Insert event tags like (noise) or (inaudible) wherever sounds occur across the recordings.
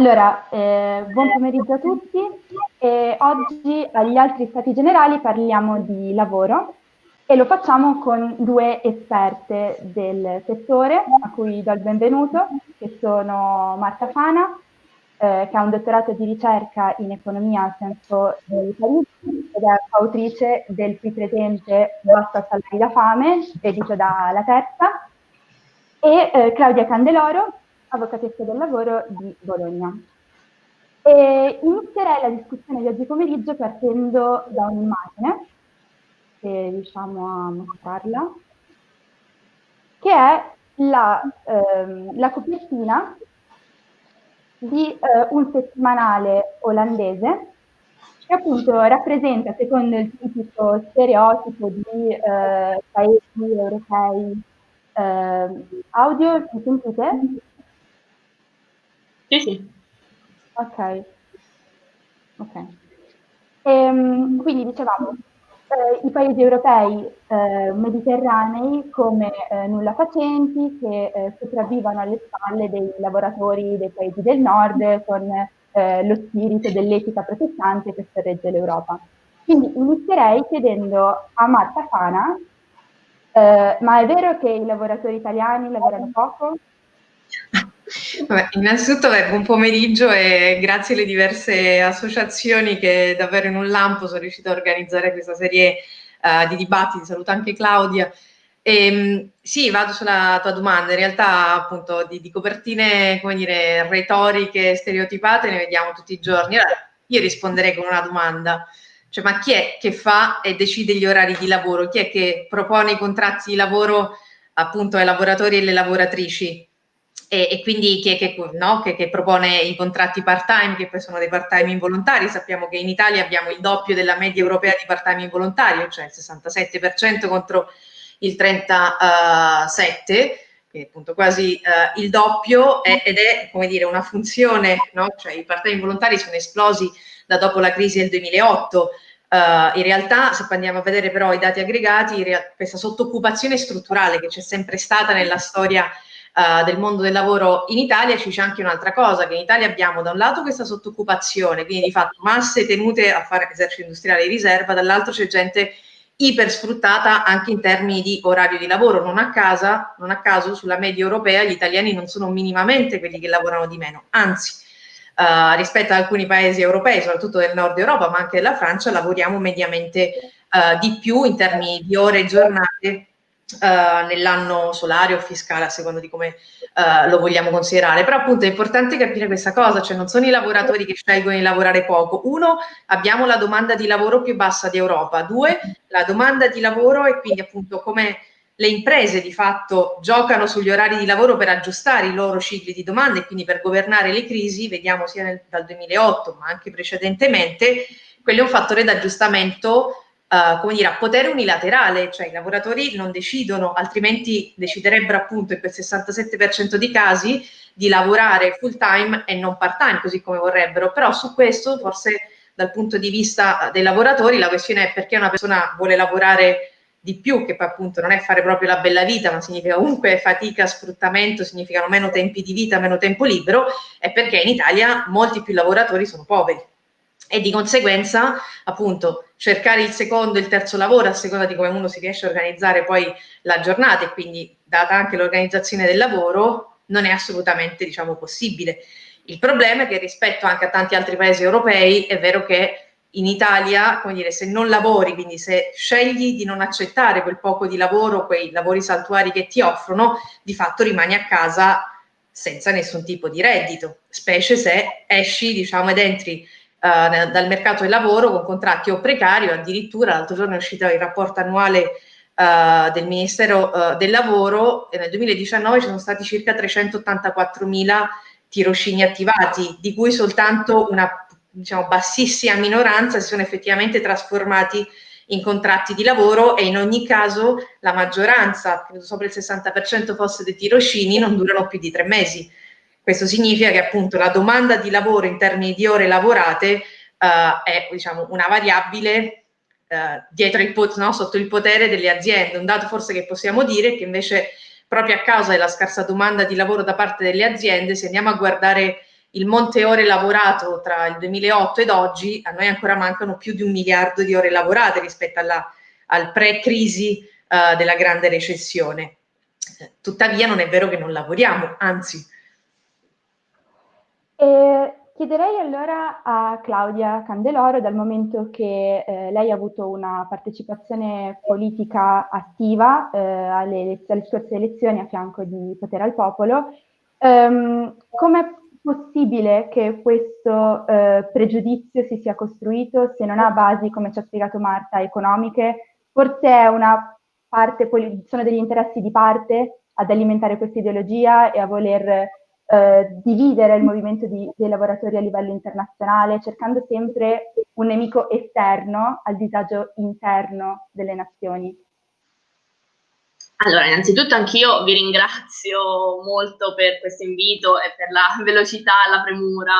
Allora, eh, buon pomeriggio a tutti. E oggi agli altri stati generali parliamo di lavoro e lo facciamo con due esperte del settore a cui do il benvenuto, che sono Marta Fana, eh, che ha un dottorato di ricerca in economia al senso di Parigi ed è autrice del qui presente Basta salari da fame, edito da La Terza, e eh, Claudia Candeloro, avvocatessa del lavoro di Bologna. E inizierei la discussione di oggi pomeriggio partendo da un'immagine, se riusciamo a mostrarla, che è la, ehm, la copertina di eh, un settimanale olandese che appunto rappresenta, secondo il tipico stereotipo di eh, paesi europei, eh, audio, mi sentite? Sì, sì. Ok. Ok. Ehm, quindi dicevamo, eh, i paesi europei eh, mediterranei come eh, nulla facenti che eh, sopravvivono alle spalle dei lavoratori dei paesi del nord con eh, lo spirito dell'etica protestante che sorregge l'Europa. Quindi inizierei chiedendo a Marta Fana, eh, ma è vero che i lavoratori italiani lavorano poco? Vabbè, innanzitutto beh, buon pomeriggio e grazie alle diverse associazioni che davvero in un lampo sono riuscite a organizzare questa serie uh, di dibattiti. Saluto anche Claudia. E, ehm, sì, vado sulla tua domanda. In realtà, appunto, di, di, copertine, come dire, retoriche, stereotipate ne vediamo tutti i giorni. Allora, io risponderei con una domanda. Cioè, ma chi è che fa e decide gli orari di lavoro? Chi è che propone i contratti di lavoro appunto ai lavoratori e alle lavoratrici? E, e quindi chi che, no, che, che, propone i contratti part-time, che poi sono dei part-time involontari. Sappiamo che in Italia abbiamo il doppio della media europea di part-time involontario, cioè il 67% contro il 37%, che è appunto quasi uh, il doppio, è, ed è come dire una funzione, no? cioè i part-time involontari sono esplosi da dopo la crisi del 2008. Uh, eh, in realtà, se andiamo a vedere però i dati aggregati, questa sottoccupazione strutturale che c'è sempre stata nella storia uh, del mondo del lavoro in Italia ci dice anche un'altra cosa, che in Italia abbiamo da un lato questa sottoccupazione, quindi di fatto masse tenute a fare esercito industriale di riserva, dall'altro c'è gente iper sfruttata anche in termini di orario di lavoro. Non a, casa, non a caso sulla media europea gli italiani non sono minimamente quelli che lavorano di meno, anzi Uh, rispetto ad alcuni paesi europei, soprattutto del nord Europa, ma anche della Francia, lavoriamo mediamente uh, di più in termini di ore e giornate Uh, nell'anno solare o fiscale, a seconda di come uh, lo vogliamo considerare. Però appunto è importante capire questa cosa, cioè non sono i lavoratori che scelgono di lavorare poco. Uno, abbiamo la domanda di lavoro più bassa d'Europa. Due, la domanda di lavoro e quindi appunto come le imprese di fatto giocano sugli orari di lavoro per aggiustare i loro cicli di domanda e quindi per governare le crisi, vediamo sia nel, dal 2008 ma anche precedentemente, quello è un fattore d'aggiustamento uh, come dire, a potere unilaterale, cioè i lavoratori non decidono, altrimenti deciderebbero appunto in quel 67% di casi di lavorare full time e non part time, così come vorrebbero, però su questo forse dal punto di vista dei lavoratori la questione è perché una persona vuole lavorare di più, che poi appunto non è fare proprio la bella vita, ma significa comunque fatica, sfruttamento, significano meno tempi di vita, meno tempo libero, è perché in Italia molti più lavoratori sono poveri. E di conseguenza appunto cercare il secondo e il terzo lavoro a seconda di come uno si riesce a organizzare poi la giornata e quindi data anche l'organizzazione del lavoro non è assolutamente diciamo possibile. Il problema è che rispetto anche a tanti altri paesi europei è vero che in Italia, come dire, se non lavori, quindi se scegli di non accettare quel poco di lavoro, quei lavori saltuari che ti offrono, di fatto rimani a casa senza nessun tipo di reddito, specie se esci, diciamo, ed entri uh, dal mercato del lavoro con contratti o precari o addirittura l'altro giorno è uscito il rapporto annuale uh, del Ministero uh, del Lavoro e nel 2019 ci sono stati circa 384 mila tirocini attivati, di cui soltanto una diciamo, bassissima minoranza si sono effettivamente trasformati in contratti di lavoro e in ogni caso la maggioranza, credo sopra il 60% fosse dei tirocini, non durano più di tre mesi. Questo significa che appunto la domanda di lavoro in termini di ore lavorate uh, è diciamo, una variabile uh, dietro il, no, sotto il potere delle aziende. Un dato forse che possiamo dire è che invece proprio a causa della scarsa domanda di lavoro da parte delle aziende, se andiamo a guardare il monte ore lavorato tra il 2008 ed oggi, a noi ancora mancano più di un miliardo di ore lavorate rispetto alla, al pre-crisi uh, della grande recessione. Tuttavia non è vero che non lavoriamo, anzi. E chiederei allora a Claudia Candeloro, dal momento che eh, lei ha avuto una partecipazione politica attiva eh, alle, alle scorse elezioni a fianco di Potere al Popolo, ehm, come possibile che questo eh, pregiudizio si sia costruito se non ha basi, come ci ha spiegato Marta, economiche? Forse è una parte, sono degli interessi di parte ad alimentare questa ideologia e a voler eh, dividere il movimento di, dei lavoratori a livello internazionale, cercando sempre un nemico esterno al disagio interno delle nazioni. Allora, innanzitutto anch'io vi ringrazio molto per questo invito e per la (laughs) velocità e la premura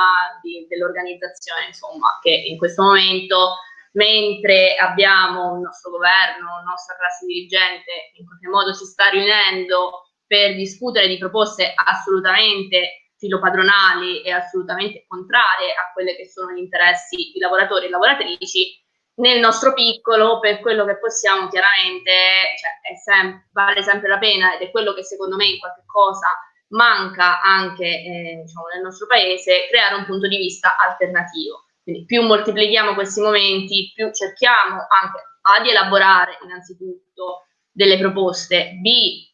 dell'organizzazione, insomma, che in questo momento, mentre abbiamo il nostro governo, la nostra classe dirigente, in qualche modo si sta riunendo per discutere di proposte assolutamente filopadronali e assolutamente contrarie a quelli che sono gli interessi di lavoratori e lavoratrici, nel nostro piccolo, per quello che possiamo, chiaramente cioè, sem vale sempre la pena ed è quello che secondo me in qualche cosa manca anche eh, diciamo, nel nostro paese, creare un punto di vista alternativo. Quindi più moltiplichiamo questi momenti, più cerchiamo anche A di elaborare innanzitutto delle proposte, B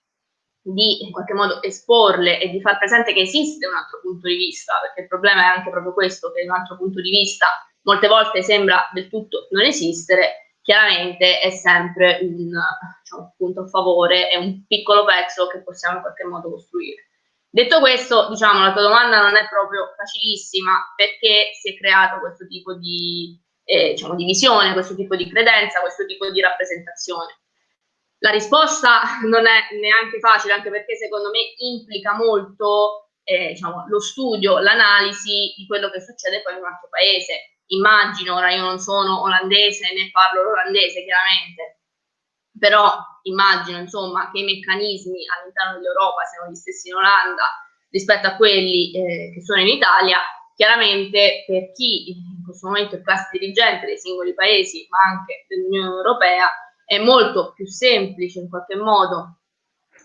di in qualche modo esporle e di far presente che esiste un altro punto di vista, perché il problema è anche proprio questo, che un altro punto di vista molte volte sembra del tutto non esistere, chiaramente è sempre un, diciamo, punto a favore, è un piccolo pezzo che possiamo in qualche modo costruire. Detto questo, diciamo, la tua domanda non è proprio facilissima perché si è creato questo tipo di, eh, diciamo, di visione, questo tipo di credenza, questo tipo di rappresentazione. La risposta non è neanche facile, anche perché secondo me implica molto eh, diciamo, lo studio, l'analisi di quello che succede poi in un altro paese. Immagino, ora io non sono olandese né parlo l'olandese chiaramente, però immagino insomma che i meccanismi all'interno dell'Europa siano gli stessi in Olanda rispetto a quelli eh, che sono in Italia, chiaramente per chi in questo momento è classe dirigente dei singoli paesi ma anche dell'Unione Europea è molto più semplice in qualche modo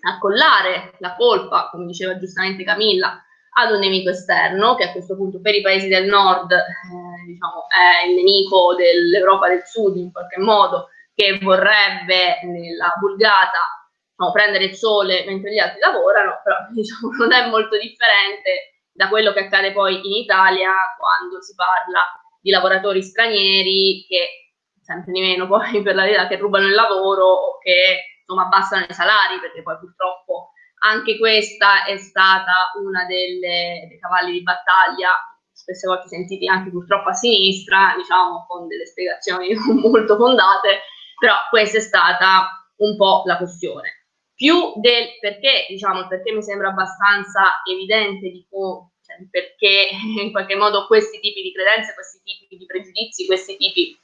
accollare la colpa, come diceva giustamente Camilla, ad un nemico esterno, che a questo punto per i paesi del nord eh, diciamo, è il nemico dell'Europa del sud in qualche modo, che vorrebbe nella vulgata diciamo, prendere il sole mentre gli altri lavorano, però (laughs) diciamo, non è molto differente da quello che accade poi in Italia quando si parla di lavoratori stranieri che sempre di meno poi per la verità che rubano il lavoro o che insomma abbassano i salari perché poi purtroppo anche questa è stata una delle, dei cavalli di battaglia, spesse volte sentiti anche purtroppo a sinistra, diciamo con delle spiegazioni (laughs) molto fondate, però questa è stata un po' la questione. Più del perché, diciamo, perché mi sembra abbastanza evidente di cioè, perché (laughs) in qualche modo questi tipi di credenze, questi tipi di pregiudizi, questi tipi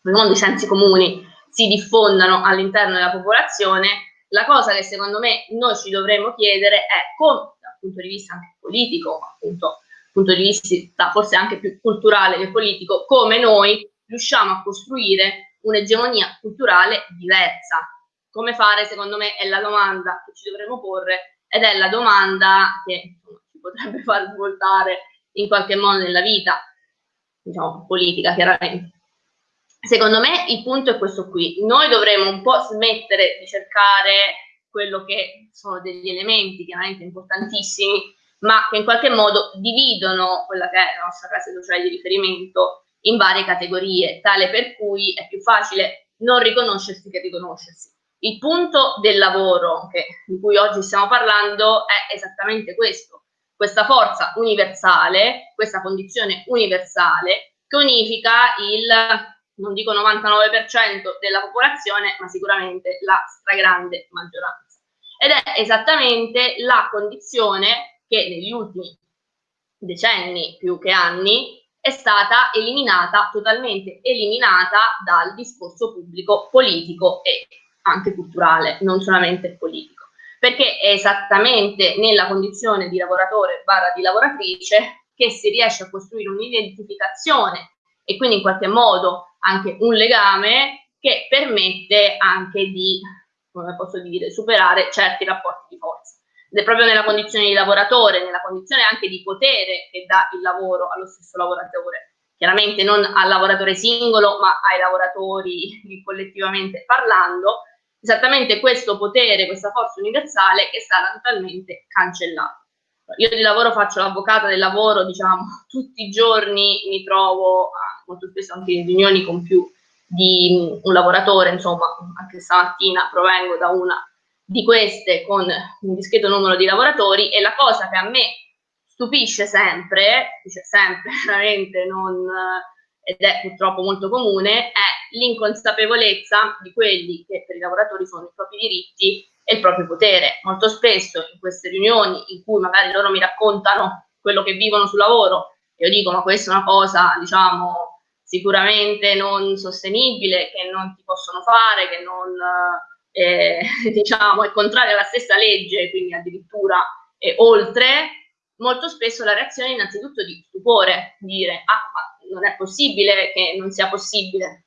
di sensi comuni si diffondano all'interno della popolazione, la cosa che secondo me noi ci dovremmo chiedere è come, dal punto di vista anche politico, appunto, dal punto di vista forse anche più culturale che politico, come noi riusciamo a costruire un'egemonia culturale diversa. Come fare, secondo me, è la domanda che ci dovremmo porre ed è la domanda che ci potrebbe far svoltare in qualche modo nella vita, diciamo, politica chiaramente. Secondo me il punto è questo qui, noi dovremmo un po' smettere di cercare quello che sono degli elementi chiaramente importantissimi, ma che in qualche modo dividono quella che è la nostra classe sociale di riferimento in varie categorie, tale per cui è più facile non riconoscersi che riconoscersi. Il punto del lavoro che, di cui oggi stiamo parlando è esattamente questo, questa forza universale, questa condizione universale che unifica il non dico 99% della popolazione, ma sicuramente la stragrande maggioranza. Ed è esattamente la condizione che negli ultimi decenni più che anni è stata eliminata, totalmente eliminata dal discorso pubblico politico e anche culturale, non solamente politico. Perché è esattamente nella condizione di lavoratore barra di lavoratrice che si riesce a costruire un'identificazione e quindi in qualche modo anche un legame che permette anche di, come posso dire, superare certi rapporti di forza. Ed è proprio nella condizione di lavoratore, nella condizione anche di potere che dà il lavoro allo stesso lavoratore. Chiaramente non al lavoratore singolo, ma ai lavoratori (laughs) collettivamente parlando, esattamente questo potere, questa forza universale che stata totalmente cancellata. Io di lavoro faccio l'avvocata del lavoro, diciamo, (laughs) tutti i giorni mi trovo, molto spesso anche in riunioni con più di un lavoratore, insomma, anche stamattina provengo da una di queste con un discreto numero di lavoratori e la cosa che a me stupisce sempre, dice sempre (laughs) veramente non, ed è purtroppo molto comune, è l'inconsapevolezza di quelli che per i lavoratori sono i propri diritti e il proprio potere. Molto spesso in queste riunioni in cui magari loro mi raccontano quello che vivono sul lavoro, io dico ma questa è una cosa, diciamo, sicuramente non sostenibile, che non ti possono fare, che non, eh, (laughs) diciamo, è contraria alla stessa legge, quindi addirittura eh, oltre, molto spesso la reazione è innanzitutto di stupore, dire ah ma non è possibile che non sia possibile.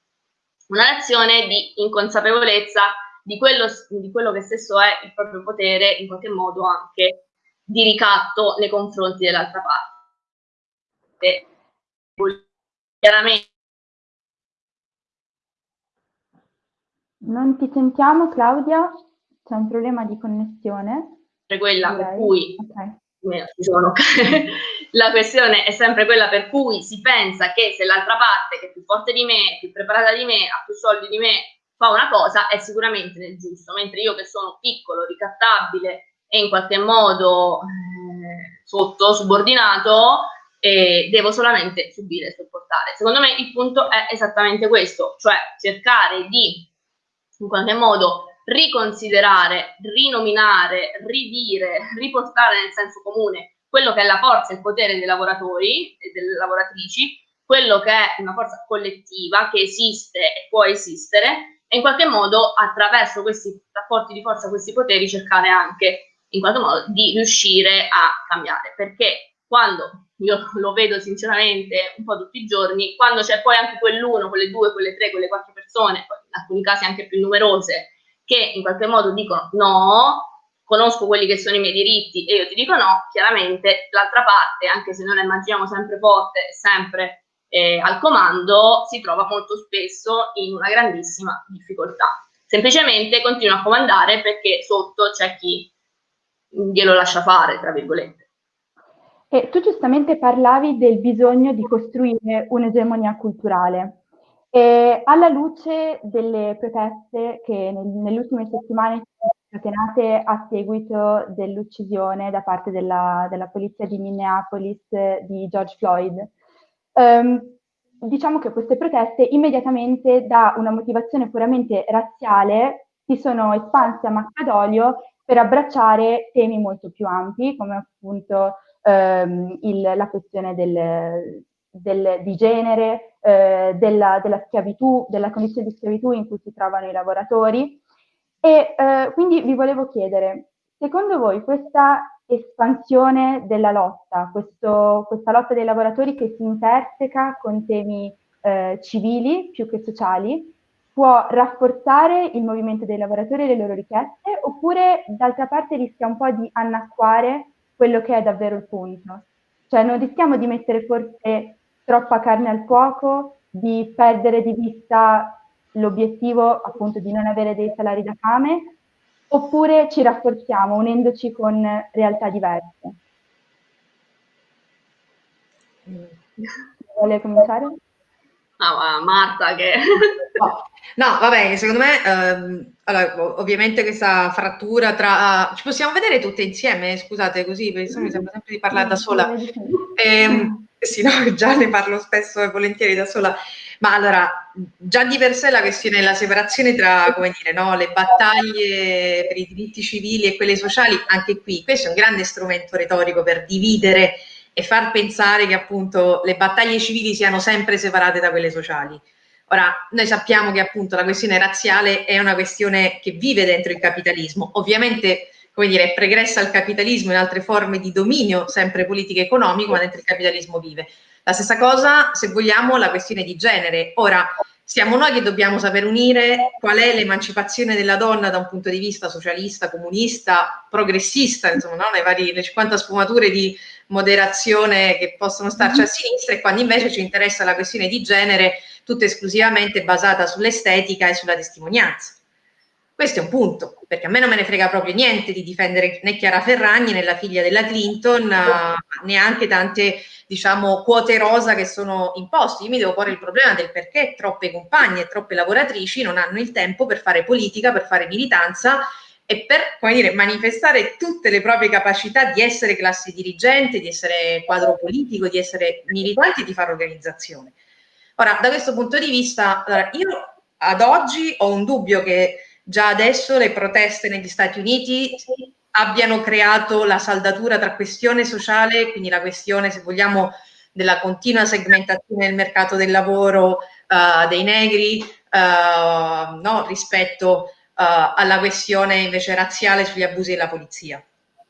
Una reazione di inconsapevolezza di quello, di quello che stesso è il proprio potere, in qualche modo anche di ricatto nei confronti dell'altra parte. Chiaramente Non ti sentiamo Claudia, c'è un problema di connessione. Quella Direi. per cui okay. (laughs) la questione è sempre quella per cui si pensa che se l'altra parte, che è più forte di me, più preparata di me, ha più soldi di me, fa una cosa, è sicuramente nel giusto, mentre io che sono piccolo, ricattabile e in qualche modo eh, sotto, subordinato, eh, devo solamente subire e sopportare. Secondo me il punto è esattamente questo, cioè cercare di in qualche modo riconsiderare, rinominare, ridire, riportare nel senso comune quello che è la forza e il potere dei lavoratori e delle lavoratrici, quello che è una forza collettiva che esiste e può esistere e in qualche modo attraverso questi rapporti di forza, questi poteri cercare anche in qualche modo di riuscire a cambiare. Perché quando io lo vedo sinceramente un po' tutti i giorni, quando c'è poi anche quell'uno, quelle due, quelle tre, quelle quattro persone, in alcuni casi anche più numerose, che in qualche modo dicono no, conosco quelli che sono i miei diritti e io ti dico no, chiaramente l'altra parte, anche se noi la immaginiamo sempre forte sempre eh, al comando, si trova molto spesso in una grandissima difficoltà. Semplicemente continua a comandare perché sotto c'è chi glielo lascia fare, tra virgolette. E tu giustamente parlavi del bisogno di costruire un'egemonia culturale. E alla luce delle proteste che nel, nelle ultime settimane sono scatenate a seguito dell'uccisione da parte della, della, polizia di Minneapolis di George Floyd, ehm, diciamo che queste proteste immediatamente da una motivazione puramente razziale si sono espanse a macchia d'olio per abbracciare temi molto più ampi, come appunto ehm, il, la questione del, del, di genere, eh, della, della, schiavitù, della condizione di schiavitù in cui si trovano i lavoratori. E eh, quindi vi volevo chiedere, secondo voi questa espansione della lotta, questo, questa lotta dei lavoratori che si interseca con temi eh, civili più che sociali, può rafforzare il movimento dei lavoratori e le loro richieste, oppure d'altra parte rischia un po' di annacquare quello che è davvero il punto. Cioè non rischiamo di mettere forse troppa carne al fuoco, di perdere di vista l'obiettivo appunto di non avere dei salari da fame, oppure ci rafforziamo unendoci con realtà diverse. Vuole cominciare? Ah, Marta che... no, no, va bene, secondo me, ehm, allora, ovviamente questa frattura tra... ci possiamo vedere tutte insieme, scusate, così, perché mi sembra sempre di parlare da sola. Ehm, sì, no, già ne parlo spesso e volentieri da sola. Ma allora, già di per sé la questione della separazione tra, come dire, no, le battaglie per i diritti civili e quelle sociali, anche qui, questo è un grande strumento retorico per dividere e far pensare che appunto le battaglie civili siano sempre separate da quelle sociali. Ora, noi sappiamo che appunto la questione razziale è una questione che vive dentro il capitalismo. Ovviamente come dire, è pregressa al capitalismo in altre forme di dominio, sempre politico e economico, ma dentro il capitalismo vive. La stessa cosa, se vogliamo, la questione di genere. Ora, siamo noi che dobbiamo saper unire qual è l'emancipazione della donna da un punto di vista socialista, comunista, progressista, insomma, no? le varie le 50 sfumature di moderazione che possono starci a sinistra e quando invece ci interessa la questione di genere tutta esclusivamente basata sull'estetica e sulla testimonianza. Questo è un punto, perché a me non me ne frega proprio niente di difendere né Chiara Ferragni né la figlia della Clinton, uh, neanche tante diciamo, quote rosa che sono imposte. Io mi devo porre il problema del perché troppe compagne troppe lavoratrici non hanno il tempo per fare politica, per fare militanza e per dire, manifestare tutte le proprie capacità di essere classe dirigente, di essere quadro politico, di essere militanti e di fare organizzazione. Ora, da questo punto di vista, allora, io ad oggi ho un dubbio che già adesso le proteste negli Stati Uniti abbiano creato la saldatura tra questione sociale, quindi la questione, se vogliamo, della continua segmentazione del mercato del lavoro uh, dei negri uh, no, rispetto uh, alla questione invece razziale sugli abusi della polizia.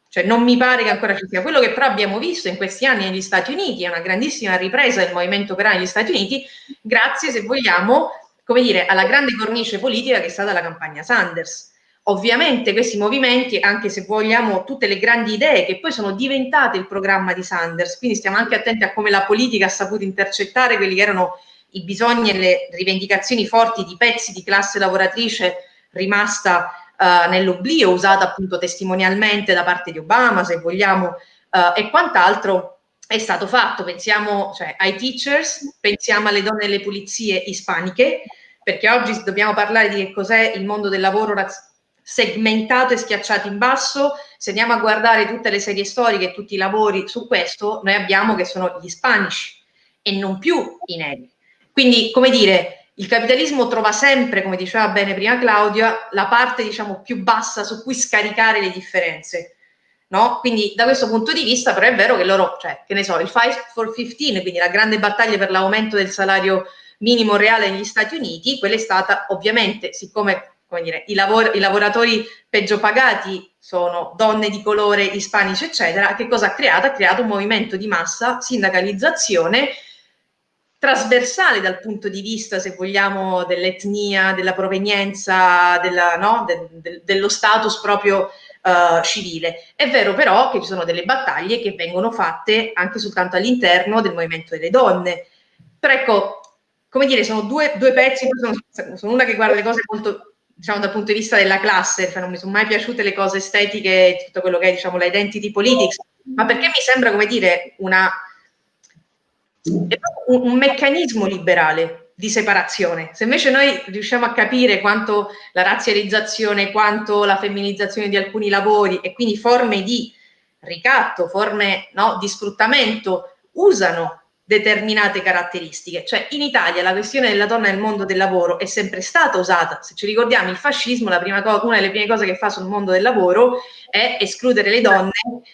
Cioè non mi pare che ancora ci sia. Quello che però abbiamo visto in questi anni negli Stati Uniti è una grandissima ripresa del movimento operaio negli Stati Uniti, grazie, se vogliamo, come dire, alla grande cornice politica che è stata la campagna Sanders. Ovviamente questi movimenti, anche se vogliamo tutte le grandi idee che poi sono diventate il programma di Sanders, quindi stiamo anche attenti a come la politica ha saputo intercettare quelli che erano i bisogni e le rivendicazioni forti di pezzi di classe lavoratrice rimasta uh, nell'oblio, usata appunto testimonialmente da parte di Obama, se vogliamo, uh, e quant'altro è stato fatto. Pensiamo cioè, ai teachers, pensiamo alle donne delle pulizie ispaniche, perché oggi dobbiamo parlare di che cos'è il mondo del lavoro segmentato e schiacciato in basso. Se andiamo a guardare tutte le serie storiche e tutti i lavori su questo, noi abbiamo che sono gli ispanici e non più i neri. Quindi, come dire, il capitalismo trova sempre, come diceva bene prima Claudia, la parte diciamo più bassa su cui scaricare le differenze. No? Quindi da questo punto di vista però è vero che loro, cioè, che ne so, il Fight for 15, quindi la grande battaglia per l'aumento del salario minimo reale negli Stati Uniti, quella è stata ovviamente, siccome come dire, i, lavor- i lavoratori peggio pagati sono donne di colore, ispanici, eccetera, che cosa ha creato? Ha creato un movimento di massa, sindacalizzazione, trasversale dal punto di vista, se vogliamo, dell'etnia, della provenienza, della, no? de, de, dello status proprio uh, civile. È vero però che ci sono delle battaglie che vengono fatte anche soltanto all'interno del movimento delle donne. Però ecco, come dire, sono due, due pezzi, sono, sono, una che guarda le cose molto, diciamo, dal punto di vista della classe, cioè non mi sono mai piaciute le cose estetiche, tutto quello che è, diciamo, l'identity politics, ma perché mi sembra, come dire, una un, un meccanismo liberale di separazione. Se invece noi riusciamo a capire quanto la razzializzazione, quanto la femminilizzazione di alcuni lavori e quindi forme di ricatto, forme no, di sfruttamento usano determinate caratteristiche. Cioè in Italia la questione della donna nel mondo del lavoro è sempre stata usata. Se ci ricordiamo il fascismo, una delle prime cose che fa sul mondo del lavoro è escludere le donne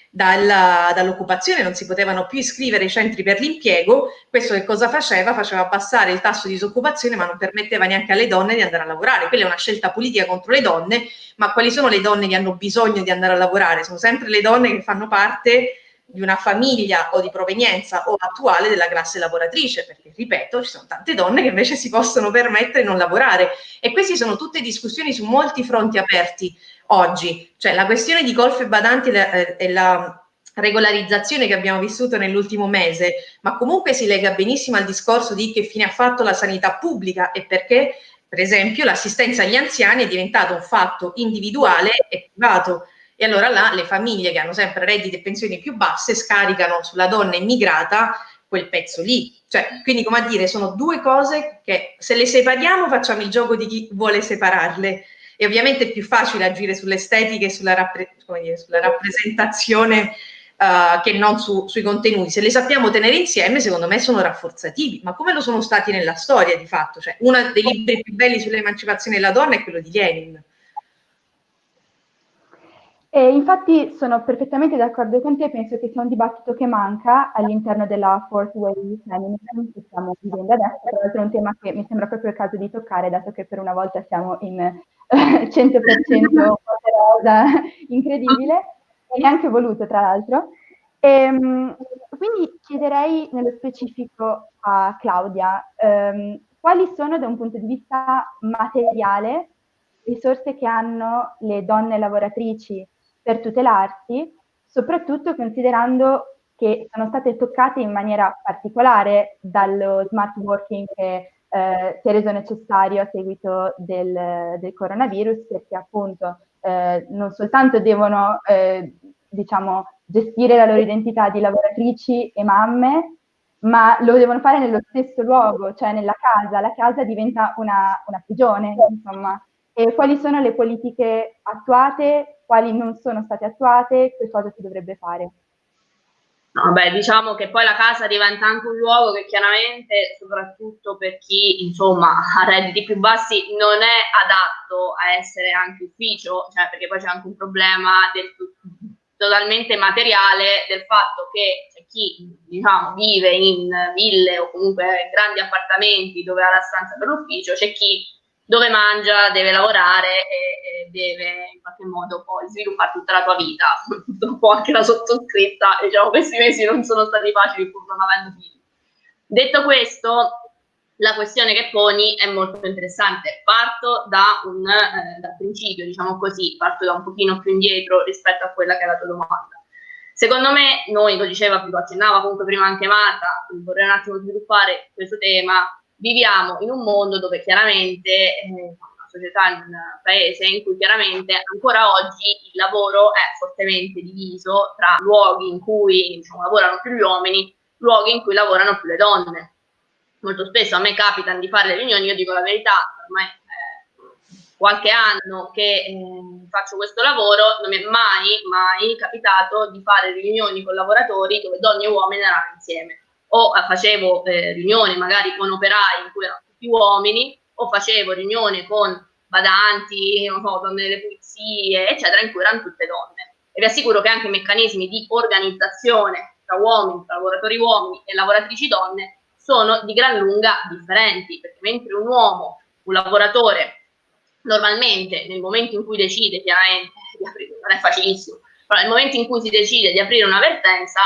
dalla, dall'occupazione, non si potevano più iscrivere ai centri per l'impiego. Questo che cosa faceva? Faceva abbassare il tasso di disoccupazione ma non permetteva neanche alle donne di andare a lavorare. Quella è una scelta politica contro le donne, ma quali sono le donne che hanno bisogno di andare a lavorare? Sono sempre le donne che fanno parte di una famiglia o di provenienza o attuale della classe lavoratrice, perché ripeto, ci sono tante donne che invece si possono permettere di non lavorare. E queste sono tutte discussioni su molti fronti aperti oggi, cioè la questione di golf e badanti e la, la regolarizzazione che abbiamo vissuto nell'ultimo mese, ma comunque si lega benissimo al discorso di che fine ha fatto la sanità pubblica e perché, per esempio, l'assistenza agli anziani è diventato un fatto individuale e privato e allora là le famiglie che hanno sempre redditi e pensioni più basse scaricano sulla donna immigrata quel pezzo lì. Cioè, quindi come a dire, sono due cose che se le separiamo facciamo il gioco di chi vuole separarle. E ovviamente è più facile agire sull'estetica e sulla, rappre dire, sulla rappresentazione uh, che non su, sui contenuti. Se le sappiamo tenere insieme, secondo me sono rafforzativi, ma come lo sono stati nella storia di fatto. Cioè, uno dei libri più belli sull'emancipazione della donna è quello di Lenin E infatti sono perfettamente d'accordo con te, penso che sia un dibattito che manca all'interno della fourth wave feminism che stiamo vivendo adesso, tra l'altro è un tema che mi sembra proprio il caso di toccare, dato che per una volta siamo in (laughs) 100% rosa, (laughs) incredibile, e neanche voluto tra l'altro. Ehm, quindi chiederei nello specifico a Claudia, ehm, quali sono da un punto di vista materiale risorse che hanno le donne lavoratrici per tutelarsi, soprattutto considerando che sono state toccate in maniera particolare dallo smart working che eh, si è reso necessario a seguito del, del coronavirus, perché appunto eh, non soltanto devono eh, diciamo, gestire la loro identità di lavoratrici e mamme, ma lo devono fare nello stesso luogo, cioè nella casa. La casa diventa una, una prigione, insomma. E quali sono le politiche attuate, quali non sono state attuate, che cosa si dovrebbe fare? No, diciamo che poi la casa diventa anche un luogo che chiaramente, soprattutto per chi insomma ha redditi più bassi, non è adatto a essere anche ufficio, cioè perché poi c'è anche un problema del, totalmente materiale del fatto che c'è chi diciamo, vive in ville o comunque grandi appartamenti dove ha la stanza per l'ufficio, c'è chi dove mangia, deve lavorare e, e, deve in qualche modo poi sviluppare tutta la tua vita. (laughs) Purtroppo anche la sottoscritta, diciamo, questi mesi non sono stati facili pur non avendo figli. Detto questo, la questione che poni è molto interessante. Parto da un, eh, dal principio, diciamo così, parto da un pochino più indietro rispetto a quella che è la tua domanda. Secondo me, noi, lo diceva, lo accennava comunque prima anche Marta, vorrei un attimo sviluppare questo tema, viviamo in un mondo dove chiaramente, eh, una società, un paese in cui chiaramente ancora oggi il lavoro è fortemente diviso tra luoghi in cui diciamo, lavorano più gli uomini, luoghi in cui lavorano più le donne. Molto spesso a me capita di fare le riunioni, io dico la verità, ormai eh, qualche anno che eh, faccio questo lavoro, non mi è mai, mai capitato di fare riunioni con lavoratori dove donne e uomini erano insieme o facevo eh, riunioni magari con operai in cui erano tutti uomini, o facevo riunioni con badanti, non so, donne delle pulizie, eccetera, in cui erano tutte donne. E vi assicuro che anche i meccanismi di organizzazione tra uomini, tra lavoratori uomini e lavoratrici donne sono di gran lunga differenti, perché mentre un uomo, un lavoratore, normalmente nel momento in cui decide chiaramente di aprire, non è facilissimo, però nel momento in cui si decide di aprire una vertenza,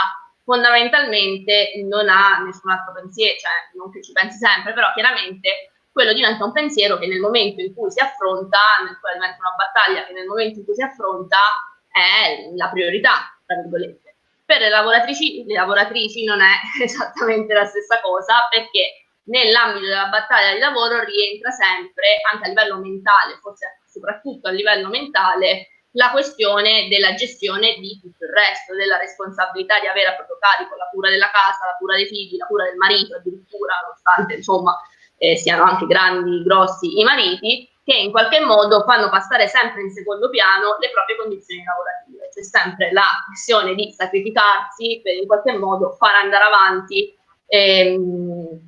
fondamentalmente non ha nessun altro pensiero, cioè non che ci pensi sempre, però chiaramente quello diventa un pensiero che nel momento in cui si affronta, nel quale diventa una battaglia che nel momento in cui si affronta è la priorità, tra virgolette. Per le lavoratrici, le lavoratrici non è (laughs) esattamente la stessa cosa perché nell'ambito della battaglia di lavoro rientra sempre, anche a livello mentale, forse soprattutto a livello mentale, la questione della gestione di tutto il resto, della responsabilità di avere a proprio carico la cura della casa, la cura dei figli, la cura del marito, addirittura, nonostante insomma eh, siano anche grandi, grossi i mariti, che in qualche modo fanno passare sempre in secondo piano le proprie condizioni lavorative. C'è sempre la questione di sacrificarsi per in qualche modo far andare avanti ehm,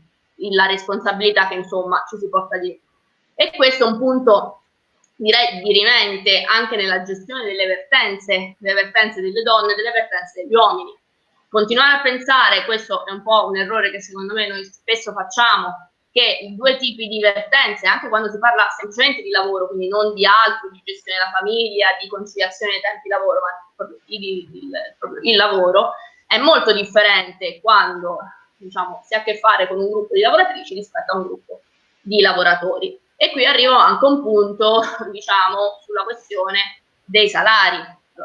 la responsabilità che insomma ci si porta dietro. E questo è un punto direi dirimente anche nella gestione delle vertenze, delle vertenze delle donne e delle vertenze degli uomini. Continuare a pensare, questo è un po' un errore che secondo me noi spesso facciamo, che i due tipi di vertenze, anche quando si parla semplicemente di lavoro, quindi non di altro, di gestione della famiglia, di conciliazione dei tempi di lavoro, ma il, il, il lavoro, è molto differente quando diciamo, si ha a che fare con un gruppo di lavoratrici rispetto a un gruppo di lavoratori. E qui arrivo anche a un punto, (laughs) diciamo, sulla questione dei salari.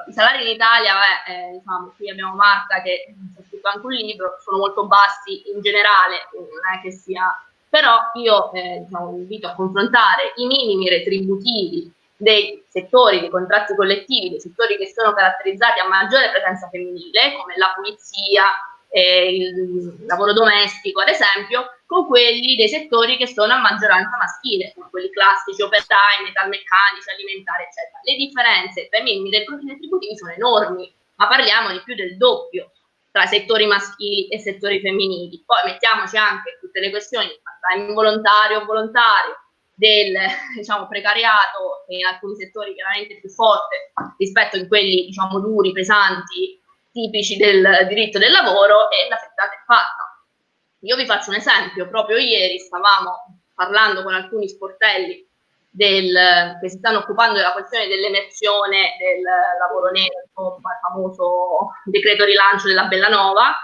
I salari in Italia, beh, eh, diciamo, qui abbiamo Marta che ha scritto anche un libro, sono molto bassi in generale, non è che sia... Però io eh, diciamo, invito a confrontare i minimi retributivi dei settori dei contratti collettivi, dei settori che sono caratterizzati a maggiore presenza femminile, come la pulizia, eh, il lavoro domestico, ad esempio, con quelli dei settori che sono a maggioranza maschile, come quelli classici, operai, metalmeccanici, alimentari, eccetera. Le differenze tra i minimi retributivi sono enormi, ma parliamo di più del doppio tra settori maschili e settori femminili. Poi mettiamoci anche tutte le questioni, part-time volontario o volontario, del (laughs) diciamo, precariato in alcuni settori chiaramente più forte rispetto a quelli diciamo, duri, pesanti, tipici del diritto del lavoro e la frittata è fatta. Io vi faccio un esempio, proprio ieri stavamo parlando con alcuni sportelli del, che si stanno occupando della questione dell'emersione del lavoro nero, insomma, il famoso decreto rilancio della Bellanova.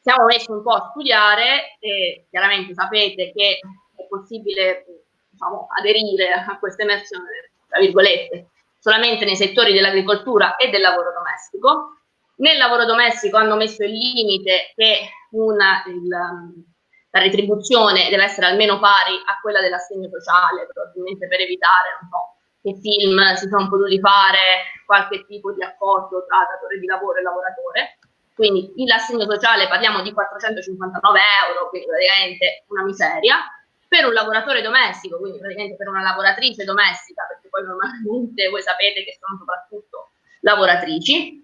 Siamo messi un po' a studiare e chiaramente sapete che è possibile diciamo, aderire a questa emersione, tra virgolette, solamente nei settori dell'agricoltura e del lavoro domestico. Nel lavoro domestico hanno messo il limite che una, il, la retribuzione deve essere almeno pari a quella dell'assegno sociale, probabilmente per evitare, non so, che film si sono potuti fare qualche tipo di accordo tra datore di lavoro e lavoratore. Quindi l'assegno sociale parliamo di 459 euro, quindi praticamente una miseria, per un lavoratore domestico, quindi praticamente per una lavoratrice domestica, perché poi normalmente voi sapete che sono soprattutto lavoratrici,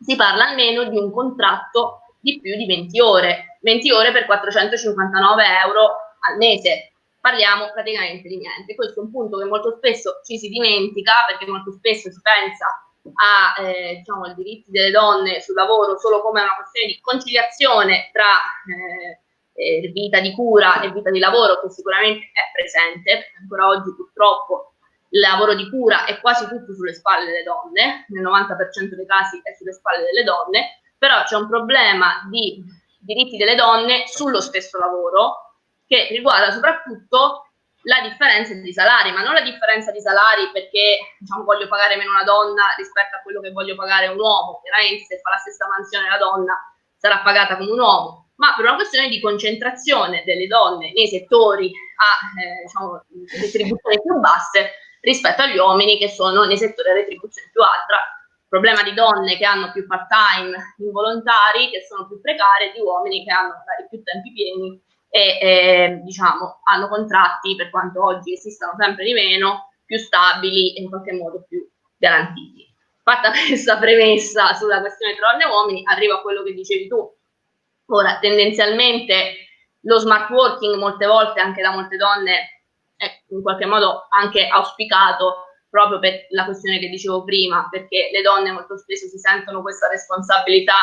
si parla almeno di un contratto di più di 20 ore, 20 ore per 459 euro al mese. Parliamo praticamente di niente. Questo è un punto che molto spesso ci si dimentica perché molto spesso si pensa a, eh, diciamo, ai diritti delle donne sul lavoro solo come una questione di conciliazione tra eh, eh, vita di cura e vita di lavoro che sicuramente è presente, perché ancora oggi purtroppo il lavoro di cura è quasi tutto sulle spalle delle donne, nel 90% dei casi è sulle spalle delle donne, però c'è un problema di diritti delle donne sullo stesso lavoro che riguarda soprattutto la differenza di salari, ma non la differenza di salari perché diciamo, voglio pagare meno una donna rispetto a quello che voglio pagare un uomo, chiaramente se fa la stessa mansione la donna sarà pagata come un uomo, ma per una questione di concentrazione delle donne nei settori a eh, diciamo, retribuzioni più basse rispetto agli uomini che sono nei settori a retribuzione più alta problema di donne che hanno più part-time involontari, che sono più precarie, di uomini che hanno magari più tempi pieni e eh, diciamo hanno contratti, per quanto oggi esistano sempre di meno, più stabili e in qualche modo più garantiti. Fatta (laughs) questa premessa sulla questione tra donne e uomini, arrivo a quello che dicevi tu. Ora, tendenzialmente lo smart working molte volte anche da molte donne è in qualche modo anche auspicato proprio per la questione che dicevo prima, perché le donne molto spesso si sentono questa responsabilità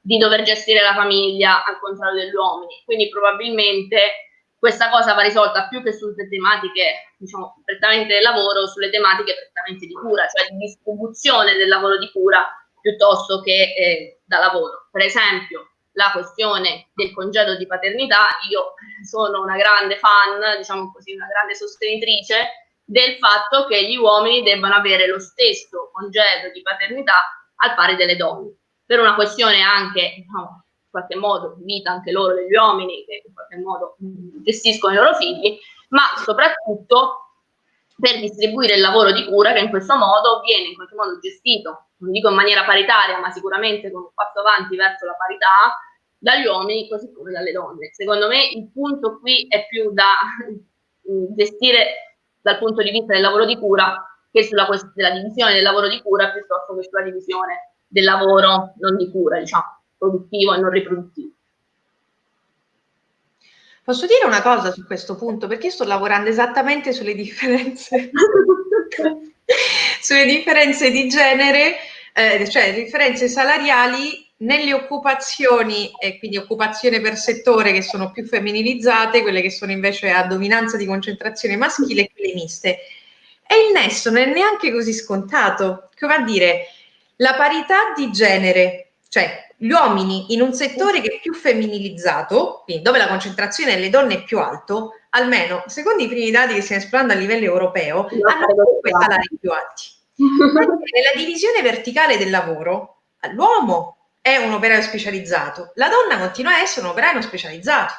di dover gestire la famiglia al contrario degli uomini. Quindi probabilmente questa cosa va risolta più che sulle tematiche, diciamo, prettamente del lavoro, sulle tematiche prettamente di cura, cioè di distribuzione del lavoro di cura piuttosto che eh, da lavoro. Per esempio, la questione del congedo di paternità, io sono una grande fan, diciamo così, una grande sostenitrice del fatto che gli uomini debbano avere lo stesso congedo di paternità al pari delle donne, per una questione anche, diciamo, in qualche modo, vita anche loro degli uomini che in qualche modo gestiscono i loro figli, ma soprattutto per distribuire il lavoro di cura che in questo modo viene in qualche modo gestito, non dico in maniera paritaria, ma sicuramente con un passo avanti verso la parità, dagli uomini così come dalle donne. Secondo me il punto qui è più da gestire dal punto di vista del lavoro di cura che sulla della divisione del lavoro di cura piuttosto che sulla divisione del lavoro non di cura, diciamo, produttivo e non riproduttivo. Posso dire una cosa su questo punto? Perché sto lavorando esattamente sulle differenze, (laughs) (laughs) sulle differenze di genere, eh, cioè differenze salariali nelle occupazioni, e quindi occupazione per settore che sono più femminilizzate, quelle che sono invece a dominanza di concentrazione maschile e quelle miste. E il nesso non è neanche così scontato, come a dire, la parità di genere, cioè gli uomini in un settore che è più femminilizzato, quindi dove la concentrazione delle donne è più alto, almeno secondo i primi dati che stiamo esplorando a livello europeo, hanno comunque salari più alti. Nella divisione verticale del lavoro, l'uomo è un operaio specializzato, la donna continua a essere un operaio specializzato.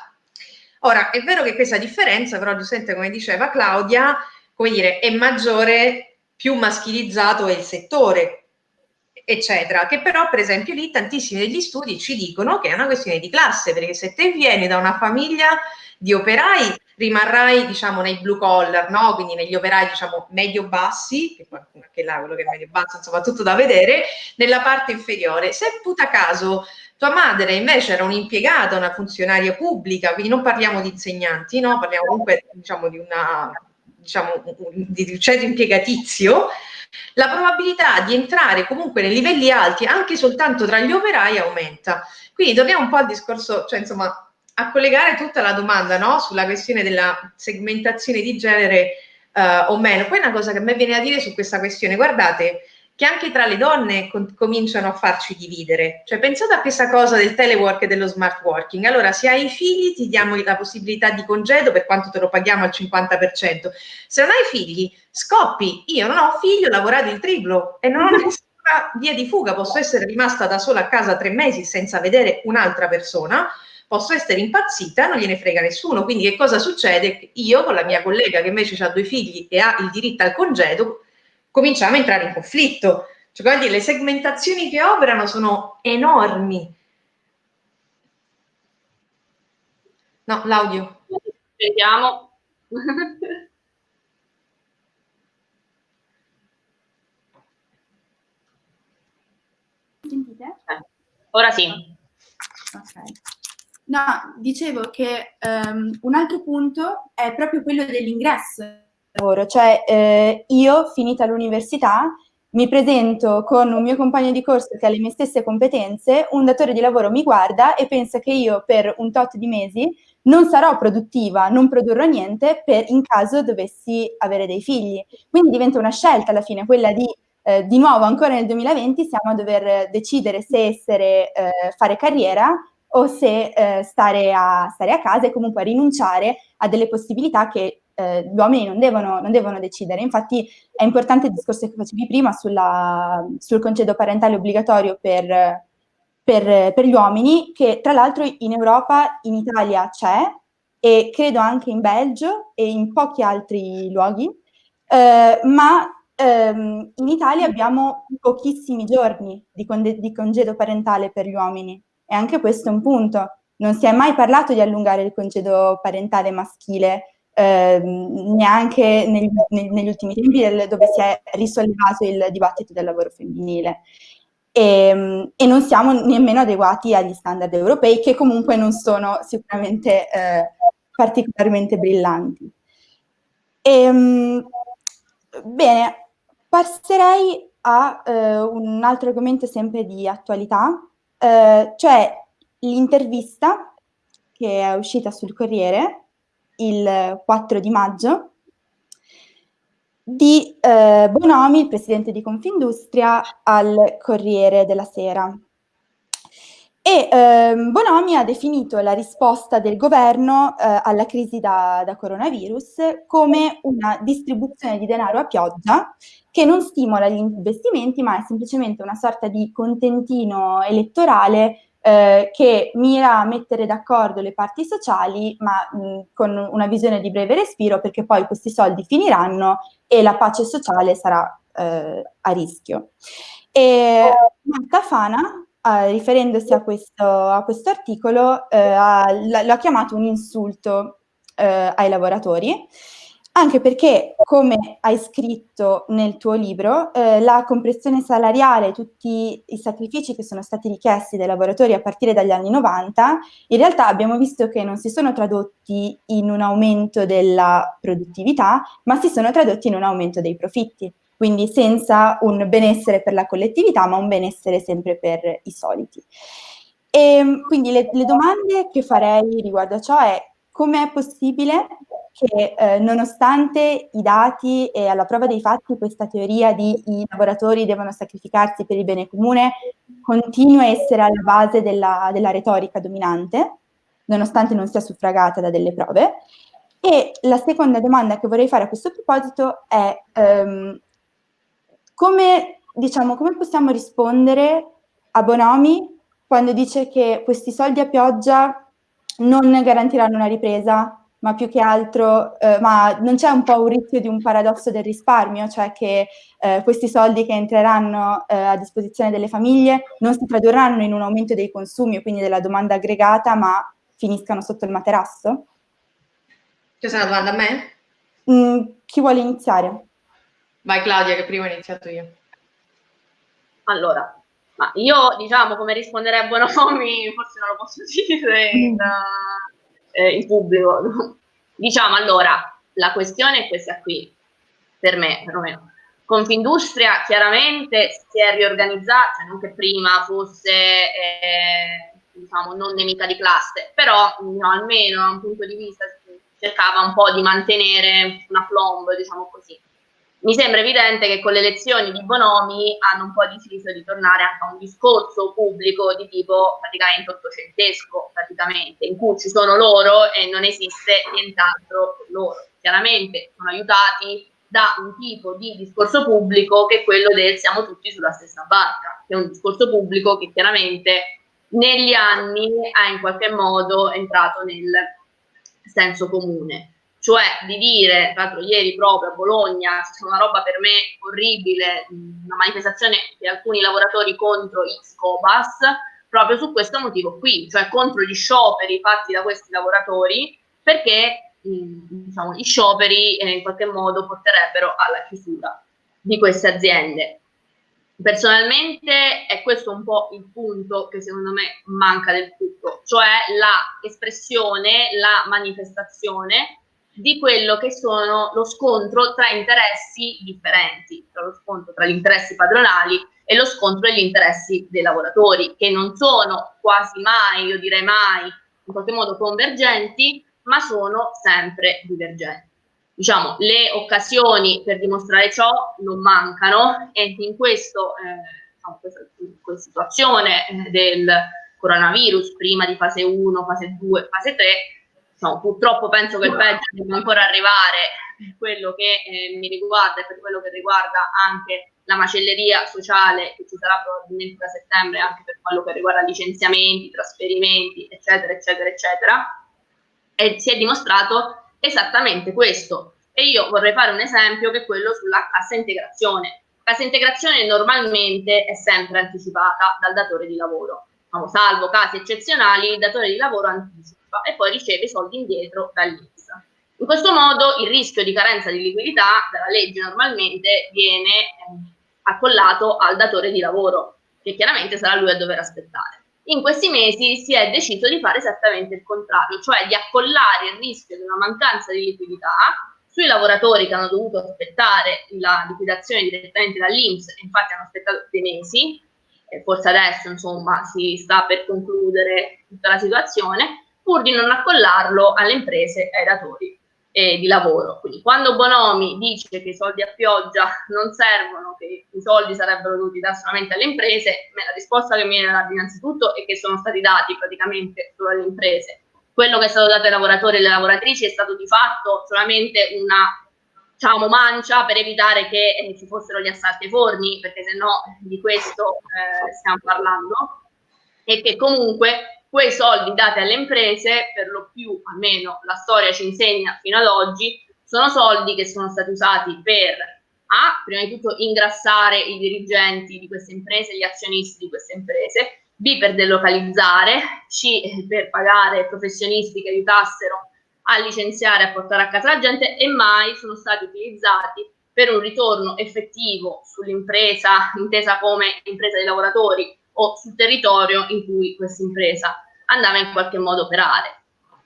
Ora, è vero che questa differenza, però giustamente come diceva Claudia, come dire, è maggiore, più maschilizzato è il settore, eccetera, che però per esempio lì tantissimi degli studi ci dicono che è una questione di classe, perché se te vieni da una famiglia di operai rimarrai diciamo nei blue collar, no? quindi negli operai diciamo medio-bassi, che anche là quello che è medio-basso insomma tutto da vedere, nella parte inferiore. Se puta caso tua madre invece era un'impiegata, una funzionaria pubblica, quindi non parliamo di insegnanti, no? parliamo comunque diciamo di una diciamo, di ceto impiegatizio, la probabilità di entrare comunque nei livelli alti anche soltanto tra gli operai aumenta. Quindi torniamo un po' al discorso, cioè insomma, a collegare tutta la domanda no? sulla questione della segmentazione di genere uh, o meno. Poi una cosa che a me viene a dire su questa questione, guardate, che anche tra le donne com- cominciano a farci dividere. Cioè pensate a questa cosa del telework e dello smart working. Allora, se hai figli ti diamo la possibilità di congedo per quanto te lo paghiamo al 50%. Se non hai figli, scoppi. Io non ho figli, ho lavorato il triplo e non ho (laughs) nessuna via di fuga. Posso essere rimasta da sola a casa tre mesi senza vedere un'altra persona posso essere impazzita, non gliene frega nessuno. Quindi che cosa succede? Io con la mia collega che invece ha due figli e ha il diritto al congedo, cominciamo a entrare in conflitto. Cioè, quindi le segmentazioni che operano sono enormi. No, l'audio. Vediamo. Sentite? Eh, ora sì. Ok. No, dicevo che um, un altro punto è proprio quello dell'ingresso lavoro, cioè eh, io finita l'università mi presento con un mio compagno di corso che ha le mie stesse competenze, un datore di lavoro mi guarda e pensa che io per un tot di mesi non sarò produttiva, non produrrò niente per in caso dovessi avere dei figli. Quindi diventa una scelta alla fine, quella di eh, di nuovo ancora nel 2020 siamo a dover decidere se essere, eh, fare carriera o se eh, stare, a, stare, a, casa e comunque rinunciare a delle possibilità che eh, gli uomini non devono, non devono, decidere. Infatti è importante il discorso che facevi prima sulla, sul concedo parentale obbligatorio per, per, per, gli uomini, che tra l'altro in Europa, in Italia c'è e credo anche in Belgio e in pochi altri luoghi, eh, ma ehm, in Italia abbiamo pochissimi giorni di congedo parentale per gli uomini. E anche questo è un punto. Non si è mai parlato di allungare il congedo parentale maschile, eh, neanche negli, negli, ultimi tempi dove si è risollevato il dibattito del lavoro femminile. E, e, non siamo nemmeno adeguati agli standard europei, che comunque non sono sicuramente eh, particolarmente brillanti. E, ehm, bene, passerei a eh, un altro argomento sempre di attualità, eh, cioè l'intervista che è uscita sul Corriere il 4 di maggio di eh, Bonomi, il presidente di Confindustria, al Corriere della Sera. E ehm, Bonomi ha definito la risposta del governo eh, alla crisi da, da, coronavirus come una distribuzione di denaro a pioggia che non stimola gli investimenti, ma è semplicemente una sorta di contentino elettorale eh, che mira a mettere d'accordo le parti sociali, ma mh, con una visione di breve respiro, perché poi questi soldi finiranno e la pace sociale sarà eh, a rischio. E Marta Fana, eh, riferendosi a questo, a questo articolo, eh, l'ha chiamato un insulto eh, ai lavoratori anche perché, come hai scritto nel tuo libro, eh, la compressione salariale, tutti i sacrifici che sono stati richiesti dai lavoratori a partire dagli anni 90, in realtà abbiamo visto che non si sono tradotti in un aumento della produttività, ma si sono tradotti in un aumento dei profitti, quindi senza un benessere per la collettività, ma un benessere sempre per i soliti. E quindi le, le domande che farei riguardo a ciò è come è possibile che eh, nonostante i dati e alla prova dei fatti questa teoria di i lavoratori devono sacrificarsi per il bene comune continui a essere alla base della, della retorica dominante, nonostante non sia suffragata da delle prove. E la seconda domanda che vorrei fare a questo proposito è um, come, diciamo, come possiamo rispondere a Bonomi quando dice che questi soldi a pioggia non garantiranno una ripresa ma più che altro, eh, ma non c'è un po' un rischio di un paradosso del risparmio, cioè che eh, questi soldi che entreranno eh, a disposizione delle famiglie non si tradurranno in un aumento dei consumi, quindi della domanda aggregata, ma finiscano sotto il materasso? C'è una domanda a me? Mm, chi vuole iniziare? Vai Claudia, che prima ho iniziato io. Allora, ma io diciamo come risponderei a Bonomi, (laughs) forse non lo posso dire in, mm eh, in pubblico. (laughs) diciamo allora, la questione è questa qui, per me perlomeno. Confindustria chiaramente si è riorganizzata, cioè non che prima fosse eh, diciamo, non nemica di classe, però no, almeno da un punto di vista cercava un po' di mantenere una plomb, diciamo così. Mi sembra evidente che con le elezioni di Bonomi hanno un po' deciso di tornare anche a un discorso pubblico di tipo praticamente ottocentesco, praticamente, in cui ci sono loro e non esiste nient'altro per loro. Chiaramente sono aiutati da un tipo di discorso pubblico che è quello del siamo tutti sulla stessa barca, che è un discorso pubblico che chiaramente negli anni è in qualche modo entrato nel senso comune cioè di dire, tra l'altro ieri proprio a Bologna c'è una roba per me orribile, una manifestazione di alcuni lavoratori contro X-Cobas, proprio su questo motivo qui, cioè contro gli scioperi fatti da questi lavoratori, perché diciamo, gli scioperi eh, in qualche modo porterebbero alla chiusura di queste aziende. Personalmente è questo un po' il punto che secondo me manca del tutto, cioè l'espressione, la manifestazione di quello che sono lo scontro tra interessi differenti, tra lo scontro tra gli interessi padronali e lo scontro degli interessi dei lavoratori, che non sono quasi mai, io direi mai, in qualche modo convergenti, ma sono sempre divergenti. Diciamo, le occasioni per dimostrare ciò non mancano e in questo, eh, diciamo, questa, questa, situazione eh, del coronavirus, prima di fase 1, fase 2, fase 3, no, purtroppo penso che il peggio debba ancora arrivare per quello che eh, mi riguarda e per quello che riguarda anche la macelleria sociale che ci sarà probabilmente da settembre anche per quello che riguarda licenziamenti, trasferimenti, eccetera, eccetera, eccetera. E si è dimostrato esattamente questo. E io vorrei fare un esempio che è quello sulla cassa integrazione. Cassa integrazione normalmente è sempre anticipata dal datore di lavoro. salvo casi eccezionali, il datore di lavoro anticipa e poi riceve i soldi indietro dall'INPS. In questo modo il rischio di carenza di liquidità dalla legge normalmente viene eh, accollato al datore di lavoro, che chiaramente sarà lui a dover aspettare. In questi mesi si è deciso di fare esattamente il contrario, cioè di accollare il rischio di una mancanza di liquidità sui lavoratori che hanno dovuto aspettare la liquidazione direttamente dall'Inps, infatti hanno aspettato dei mesi, forse adesso insomma si sta per concludere tutta la situazione, pur di non accollarlo alle imprese e ai datori eh, di lavoro. Quindi quando Bonomi dice che i soldi a pioggia non servono, che i soldi sarebbero dovuti dare solamente alle imprese, la risposta che mi viene da innanzitutto è che sono stati dati praticamente solo alle imprese. Quello che è stato dato ai lavoratori e alle lavoratrici è stato di fatto solamente una diciamo, mancia per evitare che eh, ci fossero gli assalti ai forni, perché se no di questo eh, stiamo parlando, e che comunque quei soldi dati alle imprese, per lo più, almeno la storia ci insegna fino ad oggi, sono soldi che sono stati usati per A, prima di tutto ingrassare i dirigenti di queste imprese, gli azionisti di queste imprese, B, per delocalizzare, C, per pagare professionisti che aiutassero a licenziare, a portare a casa la gente e mai sono stati utilizzati per un ritorno effettivo sull'impresa, intesa come impresa dei lavoratori, o sul territorio in cui questa impresa andava in qualche modo a operare.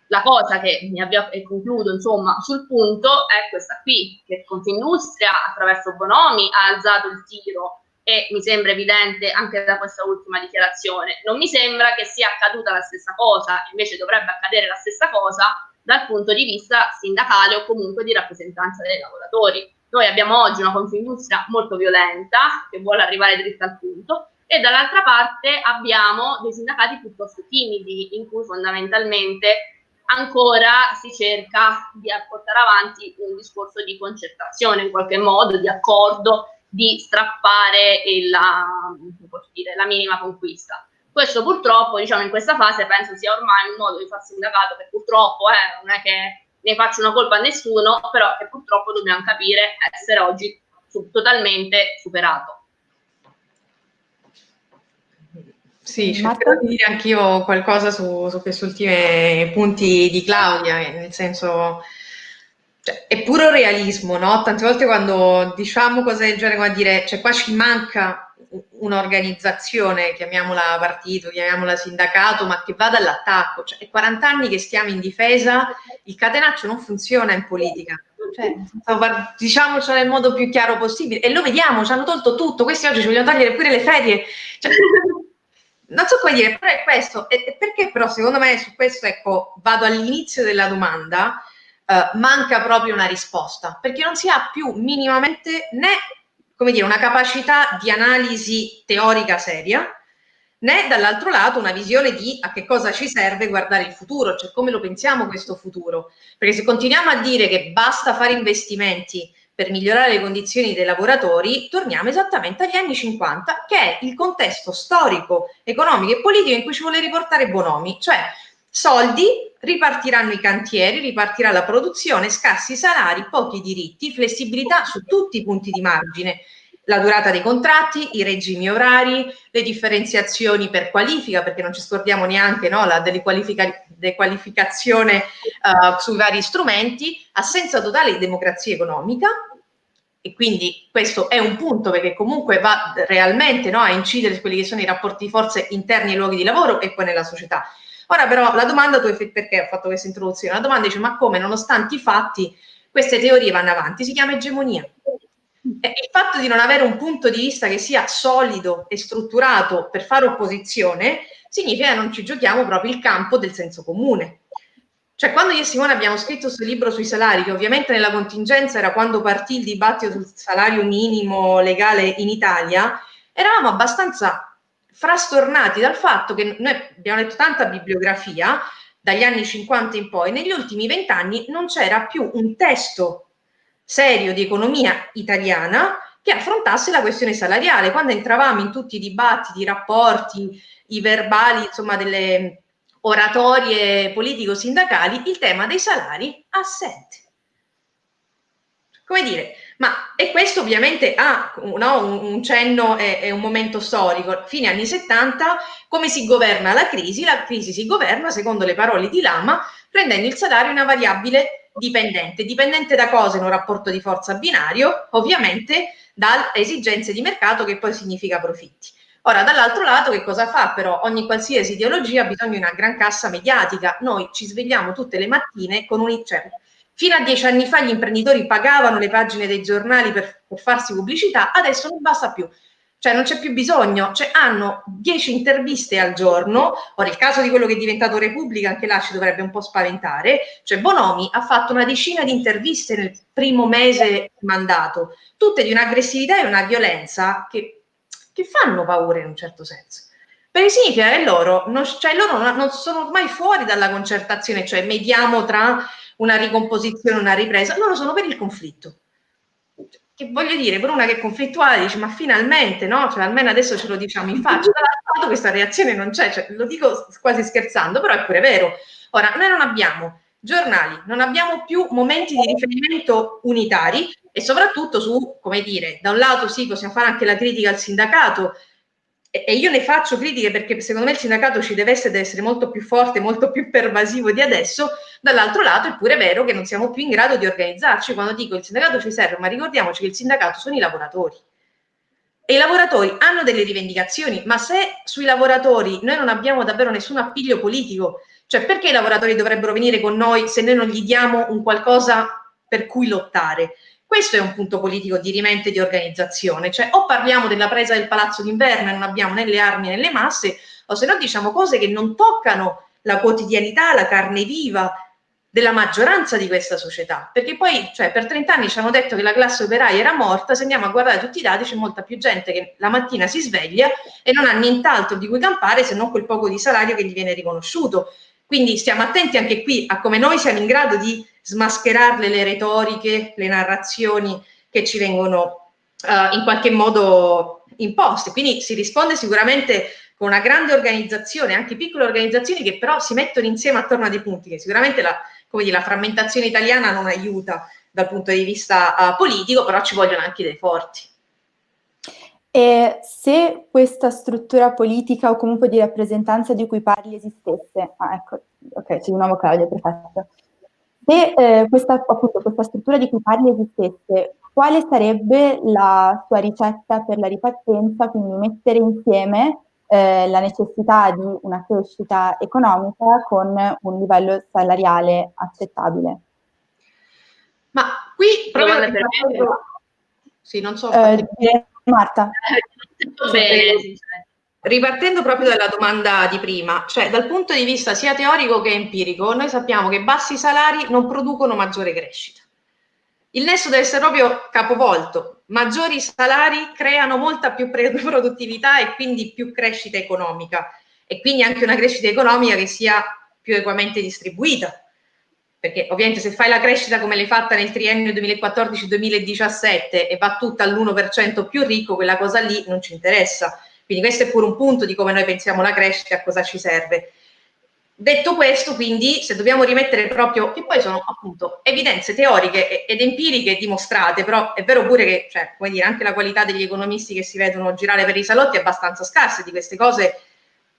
La cosa che mi avvio e concludo insomma sul punto è questa qui, che Confindustria attraverso Bonomi ha alzato il tiro e mi sembra evidente anche da questa ultima dichiarazione. Non mi sembra che sia accaduta la stessa cosa, invece dovrebbe accadere la stessa cosa dal punto di vista sindacale o comunque di rappresentanza dei lavoratori. Noi abbiamo oggi una Confindustria molto violenta che vuole arrivare dritta al punto e dall'altra parte abbiamo dei sindacati piuttosto timidi in cui fondamentalmente ancora si cerca di portare avanti un discorso di concertazione in qualche modo, di accordo, di strappare la, dire, la minima conquista. Questo purtroppo, diciamo, in questa fase penso sia ormai un modo di far sindacato che purtroppo eh, non è che ne faccio una colpa a nessuno, però che purtroppo dobbiamo capire essere oggi su, totalmente superato. Sì, cercherò di dire anch'io qualcosa su, su questi ultimi punti di Claudia, nel senso, cioè, è puro realismo, no? Tante volte quando diciamo cose del genere, come a dire, cioè qua ci manca un'organizzazione, chiamiamola partito, chiamiamola sindacato, ma che vada all'attacco. Cioè, è 40 anni che stiamo in difesa, il catenaccio non funziona in politica. Cioè, diciamocelo nel modo più chiaro possibile. E lo vediamo, ci hanno tolto tutto. Questi oggi ci vogliono togliere pure le ferie. Cioè, non so come dire, però è questo. E, perché però secondo me su questo, ecco, vado all'inizio della domanda, eh, manca proprio una risposta, perché non si ha più minimamente né, come dire, una capacità di analisi teorica seria, né dall'altro lato una visione di a che cosa ci serve guardare il futuro, cioè come lo pensiamo questo futuro. Perché se continuiamo a dire che basta fare investimenti per migliorare le condizioni dei lavoratori, torniamo esattamente agli anni 50, che è il contesto storico, economico e politico in cui ci vuole riportare Bonomi, cioè soldi, ripartiranno i cantieri, ripartirà la produzione, scarsi salari, pochi diritti, flessibilità su tutti i punti di margine, la durata dei contratti, i regimi orari, le differenziazioni per qualifica, perché non ci scordiamo neanche no, la dequalificazione uh, sui vari strumenti, assenza totale di democrazia economica, e quindi questo è un punto perché comunque va realmente no, a incidere su quelli che sono i rapporti di forze interni ai luoghi di lavoro e poi nella società. Ora però la domanda, tu, perché ho fatto questa introduzione? La domanda dice ma come nonostante i fatti queste teorie vanno avanti? Si chiama egemonia. Il fatto di non avere un punto di vista che sia solido e strutturato per fare opposizione significa che non ci giochiamo proprio il campo del senso comune. Cioè, quando io e Simone abbiamo scritto questo libro sui salari, che ovviamente nella contingenza era quando partì il dibattito sul salario minimo legale in Italia, eravamo abbastanza frastornati dal fatto che noi abbiamo letto tanta bibliografia dagli anni 50 in poi, negli ultimi vent'anni non c'era più un testo serio di economia italiana che affrontasse la questione salariale. Quando entravamo in tutti i dibattiti, i rapporti, i verbali, insomma, delle oratorie politico-sindacali, il tema dei salari assente. Come dire, ma e questo ovviamente ha no, un, un, cenno e, un momento storico. Fine anni 70, come si governa la crisi? La crisi si governa, secondo le parole di Lama, rendendo il salario una variabile dipendente. Dipendente da cosa in un rapporto di forza binario? Ovviamente da esigenze di mercato che poi significa profitti. Ora, dall'altro lato, che cosa fa però? Ogni qualsiasi ideologia ha bisogno di una gran cassa mediatica. Noi ci svegliamo tutte le mattine con un... Cioè, fino a dieci anni fa gli imprenditori pagavano le pagine dei giornali per, per farsi pubblicità, adesso non basta più. Cioè non c'è più bisogno, cioè hanno dieci interviste al giorno, ora il caso di quello che è diventato Repubblica, anche là ci dovrebbe un po' spaventare, cioè Bonomi ha fatto una decina di interviste nel primo mese mandato, tutte di un'aggressività e una violenza che che fanno paura in un certo senso. Perché significa che loro non, cioè loro non sono mai fuori dalla concertazione, cioè mediamo tra una ricomposizione e una ripresa, loro sono per il conflitto. Che voglio dire, per una che è conflittuale dice ma finalmente, no? Cioè almeno adesso ce lo diciamo in faccia, (laughs) dall'altro lato questa reazione non c'è, cioè, lo dico quasi scherzando, però è pure vero. Ora, noi non abbiamo giornali, non abbiamo più momenti di riferimento unitari e soprattutto su, come dire, da un lato sì, possiamo fare anche la critica al sindacato e, io ne faccio critiche perché secondo me il sindacato ci deve essere, deve essere molto più forte, molto più pervasivo di adesso, dall'altro lato è pure vero che non siamo più in grado di organizzarci, quando dico il sindacato ci serve, ma ricordiamoci che il sindacato sono i lavoratori. E i lavoratori hanno delle rivendicazioni, ma se sui lavoratori noi non abbiamo davvero nessun appiglio politico, cioè, perché i lavoratori dovrebbero venire con noi se noi non gli diamo un qualcosa per cui lottare? Questo è un punto politico di rimente di organizzazione, cioè o parliamo della presa del palazzo d'inverno e non abbiamo né le armi né le masse, o se no diciamo cose che non toccano la quotidianità, la carne viva della maggioranza di questa società. Perché poi, cioè, per 30 anni ci hanno detto che la classe operaia era morta, se andiamo a guardare tutti i dati c'è molta più gente che la mattina si sveglia e non ha nient'altro di cui campare se non quel poco di salario che gli viene riconosciuto. Quindi stiamo attenti anche qui a come noi siamo in grado di smascherarle le retoriche, le narrazioni che ci vengono uh, in qualche modo imposte. Quindi si risponde sicuramente con una grande organizzazione, anche piccole organizzazioni che però si mettono insieme attorno a dei punti che sicuramente la, dire, la frammentazione italiana non aiuta dal punto di vista uh, politico, però ci vogliono anche dei forti. E se questa struttura politica o comunque di rappresentanza di cui parli esistesse, ah ecco, ok, c'è di nuovo Claudia, perfetto. Se eh, questa, appunto, questa struttura di cui parli esistesse, quale sarebbe la sua ricetta per la ripartenza, quindi mettere insieme eh, la necessità di una crescita economica con un livello salariale accettabile? Ma qui proprio ripartendo, sì, non so. Eh, Marta. (laughs) Bene, ripartendo proprio dalla domanda di prima, cioè dal punto di vista sia teorico che empirico, noi sappiamo che bassi salari non producono maggiore crescita. Il nesso deve essere proprio capovolto. Maggiori salari creano molta più (laughs) produttività e quindi più crescita economica e quindi anche una crescita economica che sia più equamente distribuita. Perché ovviamente se fai la crescita come l'hai fatta nel triennio 2014-2017 e va tutta all'1% più ricco, quella cosa lì non ci interessa. Quindi questo è pure un punto di come noi pensiamo la crescita a cosa ci serve. Detto questo, quindi, se dobbiamo rimettere proprio, che poi sono appunto evidenze teoriche ed empiriche dimostrate, però è vero pure che, cioè, come dire, anche la qualità degli economisti che si vedono girare per i salotti è abbastanza scarsa, di queste cose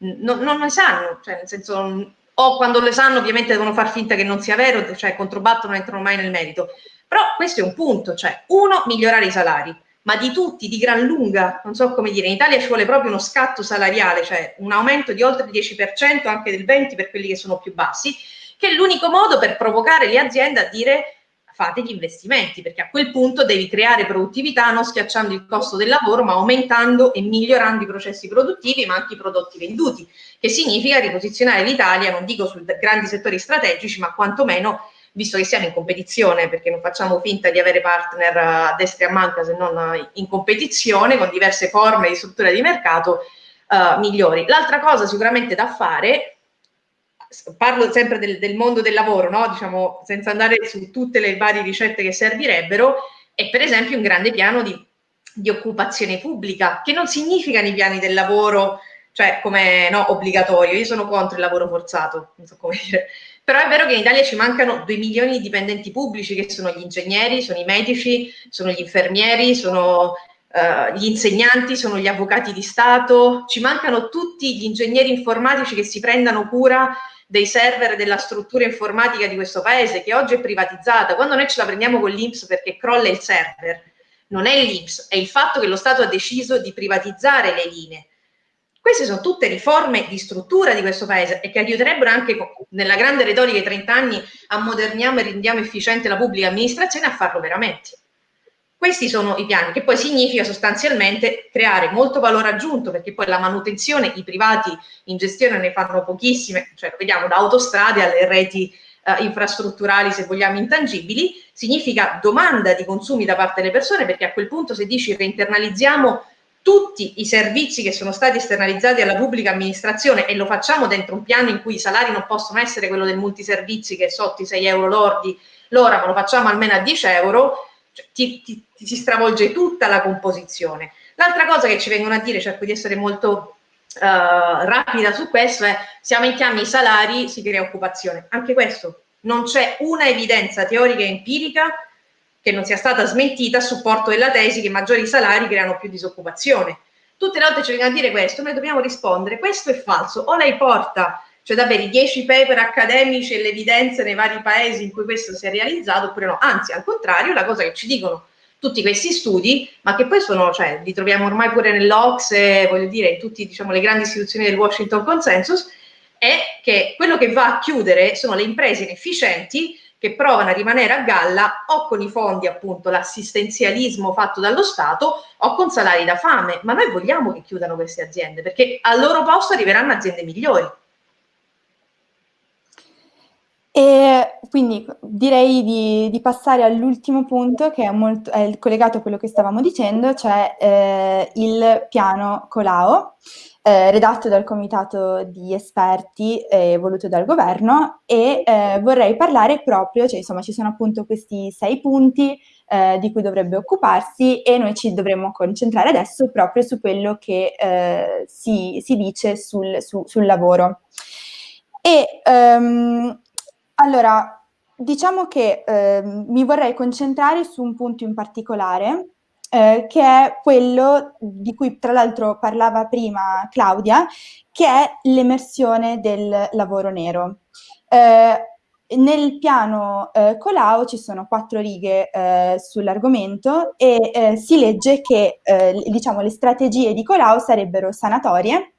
non, non ne sanno, cioè nel senso, o quando le sanno ovviamente devono far finta che non sia vero, cioè controbattono, non entrano mai nel merito. Però questo è un punto, cioè uno, migliorare i salari, ma di tutti, di gran lunga, non so come dire, in Italia ci vuole proprio uno scatto salariale, cioè un aumento di oltre il 10%, anche del 20% per quelli che sono più bassi, che è l'unico modo per provocare le aziende a dire fate gli investimenti, perché a quel punto devi creare produttività non schiacciando il costo del lavoro, ma aumentando e migliorando i processi produttivi, ma anche i prodotti venduti, che significa riposizionare l'Italia, non dico su grandi settori strategici, ma quantomeno visto che siamo in competizione, perché non facciamo finta di avere partner a destra e a manca se non in competizione con diverse forme di struttura di mercato uh, migliori. L'altra cosa sicuramente da fare parlo sempre del, del mondo del lavoro, no? diciamo, senza andare su tutte le varie ricette che servirebbero, è per esempio un grande piano di, di occupazione pubblica, che non significa nei piani del lavoro, cioè come no, obbligatorio, io sono contro il lavoro forzato, non so come dire, però è vero che in Italia ci mancano 2 milioni di dipendenti pubblici che sono gli ingegneri, sono i medici, sono gli infermieri, sono Uh, gli insegnanti sono gli avvocati di Stato, ci mancano tutti gli ingegneri informatici che si prendano cura dei server della struttura informatica di questo paese che oggi è privatizzata, quando noi ce la prendiamo con l'Inps perché crolla il server, non è l'Inps, è il fatto che lo Stato ha deciso di privatizzare le linee. Queste sono tutte riforme di struttura di questo paese e che aiuterebbero anche nella grande retorica dei 30 anni a moderniamo e rendiamo efficiente la pubblica amministrazione a farlo veramente. Questi sono i piani, che poi significa sostanzialmente creare molto valore aggiunto, perché poi la manutenzione i privati in gestione ne fanno pochissime, cioè vediamo da autostrade alle reti eh, infrastrutturali, se vogliamo, intangibili, significa domanda di consumi da parte delle persone, perché a quel punto se dici reinternalizziamo tutti i servizi che sono stati esternalizzati alla pubblica amministrazione e lo facciamo dentro un piano in cui i salari non possono essere quello del multiservizi che è sotto i 6 euro lordi l'ora, ma lo facciamo almeno a 10 euro, cioè, ti, ti, ti, si stravolge tutta la composizione. L'altra cosa che ci vengono a dire, cerco di essere molto uh, rapida su questo, è se aumentiamo i salari si crea occupazione. Anche questo, non c'è una evidenza teorica e empirica che non sia stata smentita a supporto della tesi che maggiori salari creano più disoccupazione. Tutte le volte ci vengono a dire questo, noi dobbiamo rispondere, questo è falso, o lei porta cioè davvero i 10 paper accademici e le evidenze nei vari paesi in cui questo si è realizzato, oppure no, anzi al contrario, la cosa che ci dicono tutti questi studi, ma che poi sono, cioè, li troviamo ormai pure nell'Ocse, voglio dire, in tutte diciamo, le grandi istituzioni del Washington Consensus, è che quello che va a chiudere sono le imprese inefficienti che provano a rimanere a galla o con i fondi, appunto, l'assistenzialismo fatto dallo Stato o con salari da fame. Ma noi vogliamo che chiudano queste aziende perché al loro posto arriveranno aziende migliori. E quindi direi di, di passare all'ultimo punto che è, molto, è, collegato a quello che stavamo dicendo, cioè eh, il piano Colao, eh, redatto dal comitato di esperti eh, voluto dal governo e eh, vorrei parlare proprio, cioè insomma ci sono appunto questi sei punti eh, di cui dovrebbe occuparsi e noi ci dovremmo concentrare adesso proprio su quello che eh, si, si, dice sul, su, sul lavoro. E um, allora, diciamo che eh, mi vorrei concentrare su un punto in particolare, eh, che è quello di cui tra l'altro parlava prima Claudia, che è l'emersione del lavoro nero. Eh, nel piano eh, Colau ci sono quattro righe eh, sull'argomento e eh, si legge che eh, diciamo, le strategie di Colau sarebbero sanatorie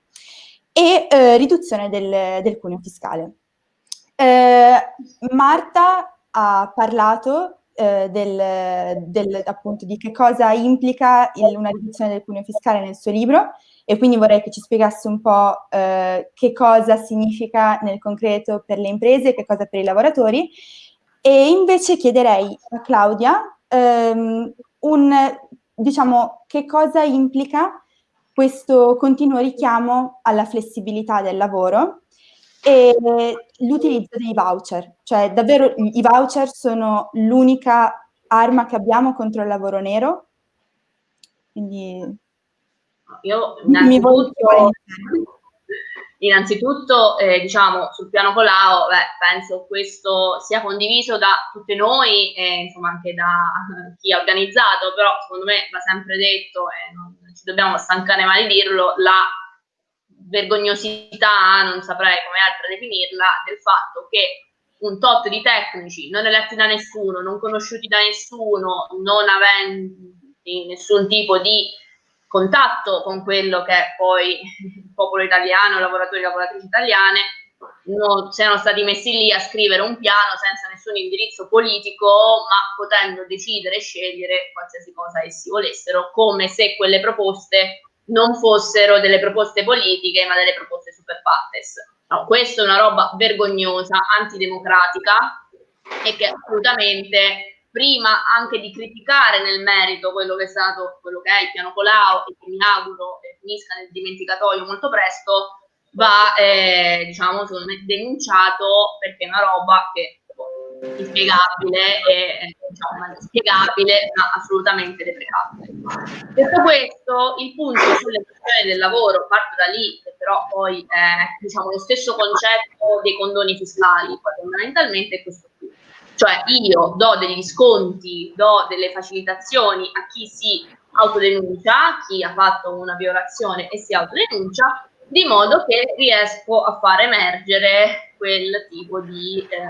e eh, riduzione del, del cuneo fiscale. Marta ha parlato eh, del, del, appunto, di che cosa implica il, una riduzione del cuneo fiscale nel suo libro. E quindi vorrei che ci spiegasse un po' eh, che cosa significa nel concreto per le imprese, che cosa per i lavoratori. E invece chiederei a Claudia ehm, un, diciamo, che cosa implica questo continuo richiamo alla flessibilità del lavoro e l'utilizzo dei voucher, cioè davvero i voucher sono l'unica arma che abbiamo contro il lavoro nero. Quindi io innanzitutto, innanzitutto eh, diciamo sul piano Colau, beh, penso questo sia condiviso da tutte noi e insomma anche da (laughs) chi ha organizzato, però secondo me va sempre detto e non ci dobbiamo stancare mai di dirlo, la vergognosità, non saprei come altro definirla, del fatto che un tot di tecnici non eletti da nessuno, non conosciuti da nessuno, non aventi nessun tipo di contatto con quello che è poi il popolo italiano, lavoratori e lavoratrici italiane, non, siano stati messi lì a scrivere un piano senza nessun indirizzo politico, ma potendo decidere e scegliere qualsiasi cosa essi volessero, come se quelle proposte non fossero delle proposte politiche, ma delle proposte super partes. No, questa è una roba vergognosa, antidemocratica e che assolutamente prima anche di criticare nel merito quello che è stato, quello che è il piano Colau e che mi auguro finisca nel dimenticatoio molto presto, va eh, diciamo denunciato perché è una roba che inspiegabile e diciamo, inspiegabile ma assolutamente deprecabile. Detto questo, il punto sulle questioni del lavoro, parto da lì, che però poi è diciamo, lo stesso concetto dei condoni fiscali, fondamentalmente è questo qui. Cioè io do degli sconti, do delle facilitazioni a chi si autodenuncia, chi ha fatto una violazione e si autodenuncia, di modo che riesco a far emergere quel tipo di eh,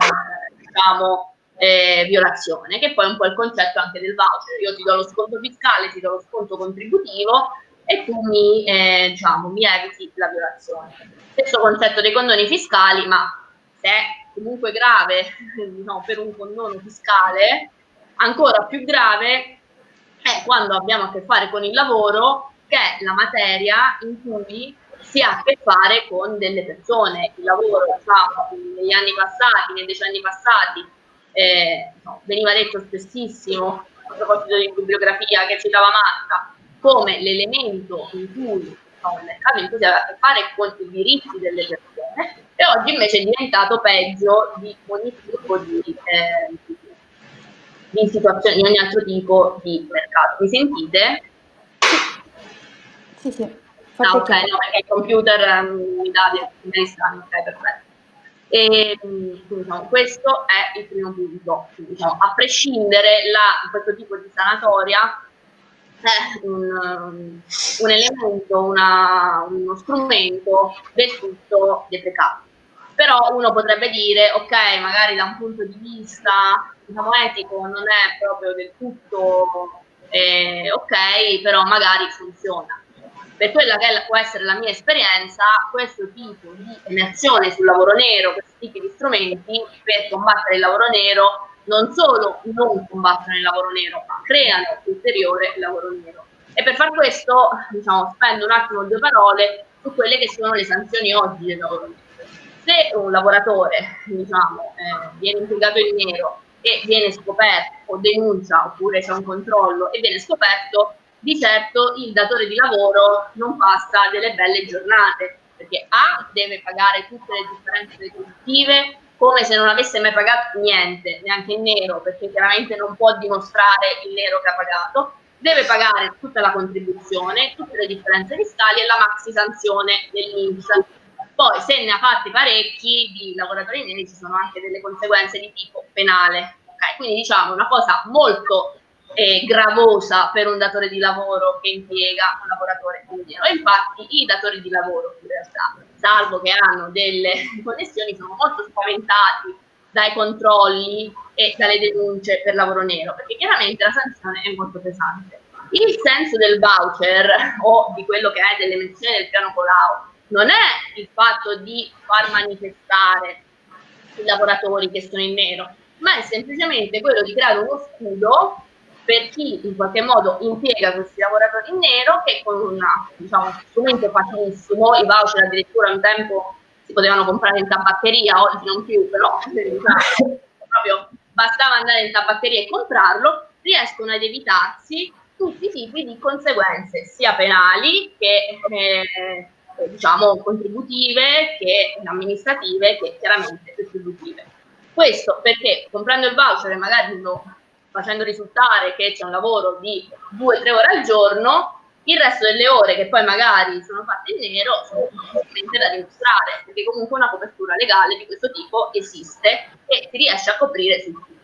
diciamo, eh, violazione, che poi è un po' il concetto anche del voucher. Io ti do lo sconto fiscale, ti do lo sconto contributivo e tu mi, eh, diciamo, mi eviti la violazione. Stesso concetto dei condoni fiscali, ma se è comunque grave (laughs) no, per un condono fiscale, ancora più grave è quando abbiamo a che fare con il lavoro, che è la materia in cui si ha a che fare con delle persone. Il lavoro, diciamo, negli anni passati, nei decenni passati, eh, no, veniva detto spessissimo, a proposito di bibliografia che citava Marta, come l'elemento in cui no, il mercato in cui si aveva a che fare con i diritti delle persone e oggi invece è diventato peggio di ogni tipo di, eh, di situazione, di ogni altro tipo di mercato. Mi sentite? Sì, sì. Ah, ok, no, perché il computer um, mi dà dei strani, ok, perfetto. E, diciamo, questo è il primo punto. Diciamo, a prescindere da questo tipo di sanatoria è un, um, un elemento, una, uno strumento del tutto deprecato. Però uno potrebbe dire, ok, magari da un punto di vista diciamo, etico non è proprio del tutto eh, ok, però magari funziona per quella che può essere la mia esperienza, questo tipo di emersione sul lavoro nero, questi tipi di strumenti per combattere il lavoro nero, non solo non combattono il lavoro nero, ma creano ulteriore lavoro nero. E per far questo, diciamo, spendo un attimo due parole su quelle che sono le sanzioni oggi del lavoro nero. Se un lavoratore, diciamo, eh, viene impiegato in nero e viene scoperto o denuncia oppure c'è un controllo e viene scoperto, di certo il datore di lavoro non passa delle belle giornate, perché A deve pagare tutte le differenze retributive come se non avesse mai pagato niente, neanche in nero, perché chiaramente non può dimostrare il nero che ha pagato, deve pagare tutta la contribuzione, tutte le differenze fiscali e la maxi sanzione dell'Inps. Poi se ne ha fatti parecchi di lavoratori neri ci sono anche delle conseguenze di tipo penale. Okay? Quindi diciamo una cosa molto eh, gravosa per un datore di lavoro che impiega un lavoratore. E infatti i datori di lavoro in realtà, salvo che hanno delle (laughs) connessioni, sono molto spaventati dai controlli e dalle denunce per lavoro nero, perché chiaramente la sanzione è molto pesante. Il senso del voucher (laughs) o di quello che è dell'emenzione del piano Colau non è il fatto di far manifestare i lavoratori che sono in nero, ma è semplicemente quello di creare uno scudo per chi in qualche modo impiega questi lavoratori in nero che con un diciamo, strumento facilissimo, i voucher addirittura un tempo si potevano comprare in tabaccheria, oggi non più, però diciamo, (laughs) proprio bastava andare in tabaccheria e comprarlo, riescono ad evitarsi tutti i tipi di conseguenze, sia penali che eh, diciamo contributive, che amministrative, che chiaramente retributive. Questo perché comprando il voucher e magari lo facendo risultare che c'è un lavoro di 2-3 ore al giorno, il resto delle ore che poi magari sono fatte in nero sono ovviamente da dimostrare, perché comunque una copertura legale di questo tipo esiste e si riesce a coprire su tutto.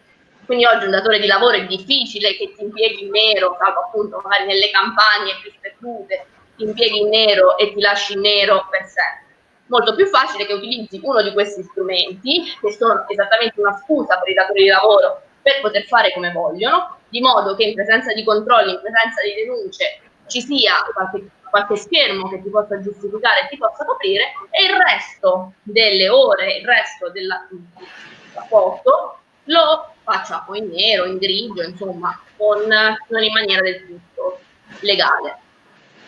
Quindi oggi un datore di lavoro è difficile che ti impieghi in nero, salvo appunto magari nelle campagne più sperdute, ti impieghi in nero e ti lasci in nero per sempre. Molto più facile che utilizzi uno di questi strumenti, che sono esattamente una scusa per i datori di lavoro per poter fare come vogliono, di modo che in presenza di controlli, in presenza di denunce, ci sia qualche, qualche schermo che ti possa giustificare e ti possa coprire, e il resto delle ore, il resto della, rapporto lo faccia o in nero, in grigio, insomma, con, non in maniera del tutto legale.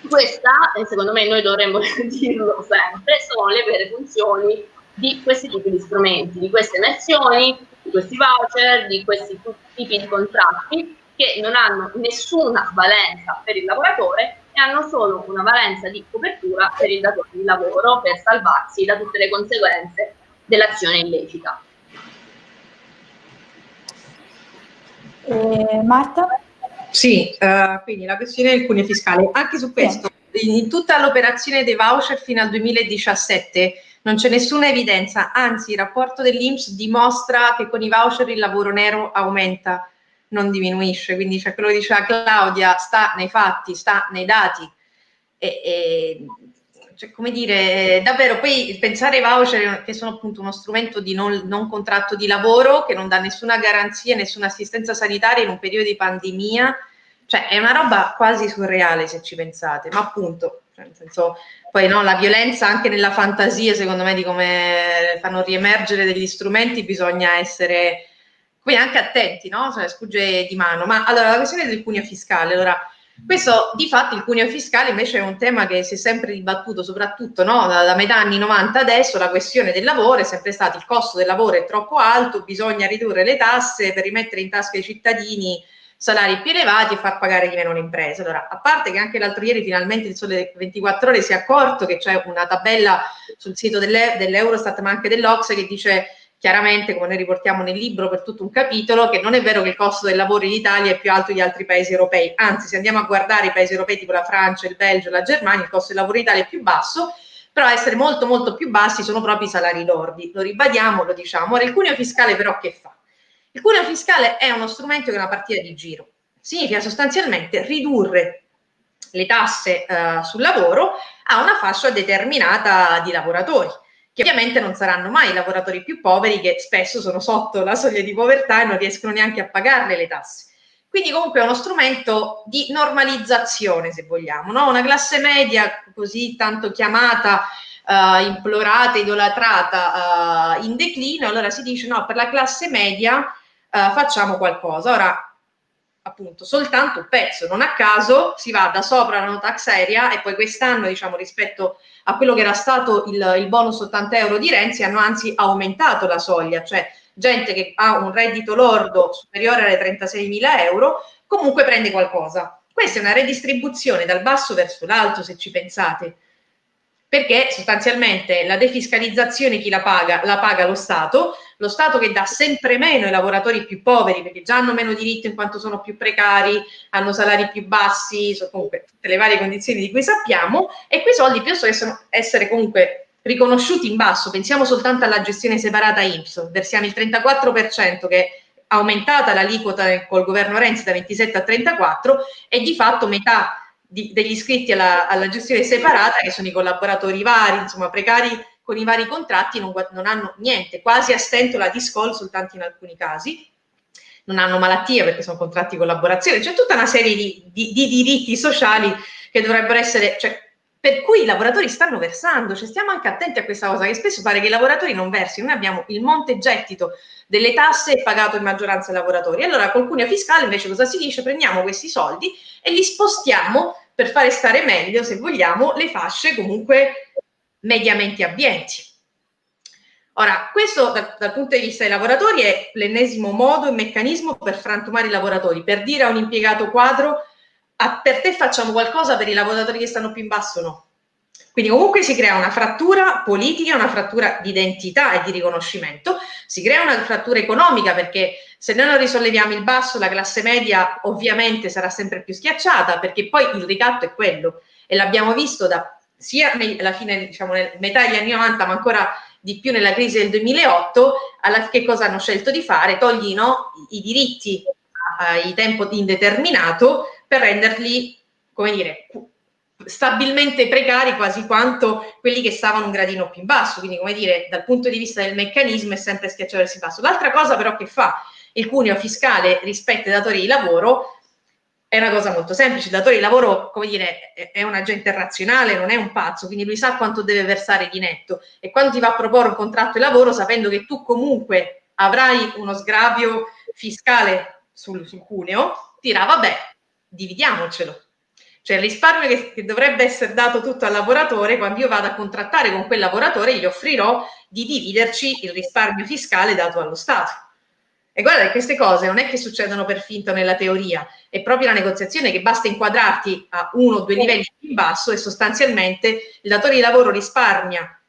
Questa, secondo me noi dovremmo (laughs) dirlo sempre, sono le vere funzioni di questi tipi di strumenti, di queste emersioni, di questi voucher, di questi tipi di contratti che non hanno nessuna valenza per il lavoratore e hanno solo una valenza di copertura per il datore di lavoro per salvarsi da tutte le conseguenze dell'azione illecita. Eh, Marta? Sì, uh, quindi la questione del cuneo fiscale. Anche su questo, sì. in tutta l'operazione dei voucher fino al 2017 non c'è nessuna evidenza, anzi il rapporto dell'Inps dimostra che con i voucher il lavoro nero aumenta, non diminuisce, quindi cioè, quello che diceva Claudia sta nei fatti, sta nei dati. E, e cioè, come dire, davvero poi pensare ai voucher che sono appunto uno strumento di non, non, contratto di lavoro che non dà nessuna garanzia, nessuna assistenza sanitaria in un periodo di pandemia, cioè è una roba quasi surreale se ci pensate, ma appunto, cioè, nel senso, poi no, la violenza anche nella fantasia secondo me di come fanno riemergere degli strumenti bisogna essere poi anche attenti, no? Cioè, sfugge di mano. Ma allora la questione del cuneo fiscale, allora questo di fatto il cuneo fiscale invece è un tema che si è sempre dibattuto, soprattutto no? da, da, metà anni 90 adesso, la questione del lavoro è sempre stato il costo del lavoro è troppo alto, bisogna ridurre le tasse per rimettere in tasca ai cittadini salari più elevati e far pagare di meno le imprese. Allora, a parte che anche l'altro ieri finalmente il Sole 24 Ore si è accorto che c'è una tabella sul sito dell'Eurostat ma anche dell'Ox che dice chiaramente, come noi riportiamo nel libro per tutto un capitolo, che non è vero che il costo del lavoro in Italia è più alto di altri paesi europei, anzi se andiamo a guardare i paesi europei tipo la Francia, il Belgio, la Germania, il costo del lavoro in Italia è più basso, però a essere molto molto più bassi sono proprio i salari lordi, lo ribadiamo, lo diciamo. Ora il cuneo fiscale però che fa? Il cuneo fiscale è uno strumento che è una partita di giro, significa sostanzialmente ridurre le tasse uh, sul lavoro a una fascia determinata di lavoratori che ovviamente non saranno mai i lavoratori più poveri che spesso sono sotto la soglia di povertà e non riescono neanche a pagarle le tasse. Quindi comunque è uno strumento di normalizzazione, se vogliamo, no? una classe media così tanto chiamata, uh, implorata, idolatrata, uh, in declino, allora si dice no, per la classe media uh, facciamo qualcosa. Ora, appunto soltanto un pezzo, non a caso si va da sopra la no tax area e poi quest'anno diciamo rispetto a quello che era stato il, il bonus 80 euro di Renzi hanno anzi aumentato la soglia, cioè gente che ha un reddito lordo superiore alle 36 mila euro comunque prende qualcosa. Questa è una redistribuzione dal basso verso l'alto se ci pensate perché sostanzialmente la defiscalizzazione chi la paga? La paga lo Stato, lo Stato che dà sempre meno ai lavoratori più poveri perché già hanno meno diritto in quanto sono più precari, hanno salari più bassi, sono comunque tutte le varie condizioni di cui sappiamo e quei soldi possono essere comunque riconosciuti in basso, pensiamo soltanto alla gestione separata IMSS, versiamo il 34% che è aumentata l'aliquota col governo Renzi da 27 a 34 e di fatto metà di, degli iscritti alla, alla, gestione separata, che sono i collaboratori vari, insomma precari con i vari contratti, non, non hanno niente, quasi a stento la discol soltanto in alcuni casi, non hanno malattie perché sono contratti di collaborazione, c'è tutta una serie di, di, di, diritti sociali che dovrebbero essere, cioè, per cui i lavoratori stanno versando, cioè stiamo anche attenti a questa cosa, che spesso pare che i lavoratori non versino, noi abbiamo il monte gettito delle tasse pagato in maggioranza ai lavoratori, allora col cuneo fiscale invece cosa si dice? Prendiamo questi soldi e li spostiamo per fare stare meglio, se vogliamo, le fasce comunque mediamente abbienti. Ora, questo dal, dal, punto di vista dei lavoratori è l'ennesimo modo e meccanismo per frantumare i lavoratori, per dire a un impiegato quadro a, per te facciamo qualcosa, per i lavoratori che stanno più in basso no. Quindi comunque si crea una frattura politica, una frattura di identità e di riconoscimento, si crea una frattura economica perché se noi non risolleviamo il basso la classe media ovviamente sarà sempre più schiacciata perché poi il ricatto è quello e l'abbiamo visto da sia alla fine, diciamo, metà degli anni 90 ma ancora di più nella crisi del 2008, alla, che cosa hanno scelto di fare? Togli no, i diritti ai tempo indeterminato per renderli, come dire, stabilmente precari quasi quanto quelli che stavano un gradino più in basso, quindi come dire, dal punto di vista del meccanismo è sempre schiacciato verso il basso. L'altra cosa però che fa il cuneo fiscale rispetto ai datori di lavoro è una cosa molto semplice, il datore di lavoro, come dire, è un agente razionale, non è un pazzo, quindi lui sa quanto deve versare di netto e quando ti va a proporre un contratto di lavoro sapendo che tu comunque avrai uno sgravio fiscale sul, sul cuneo, dirà vabbè, dividiamocelo. Cioè il risparmio che, che, dovrebbe essere dato tutto al lavoratore, quando io vado a contrattare con quel lavoratore, gli offrirò di dividerci il risparmio fiscale dato allo Stato. E guarda che queste cose non è che succedono per finto nella teoria, è proprio la negoziazione che basta inquadrarti a uno o due livelli più in basso e sostanzialmente il datore di lavoro risparmia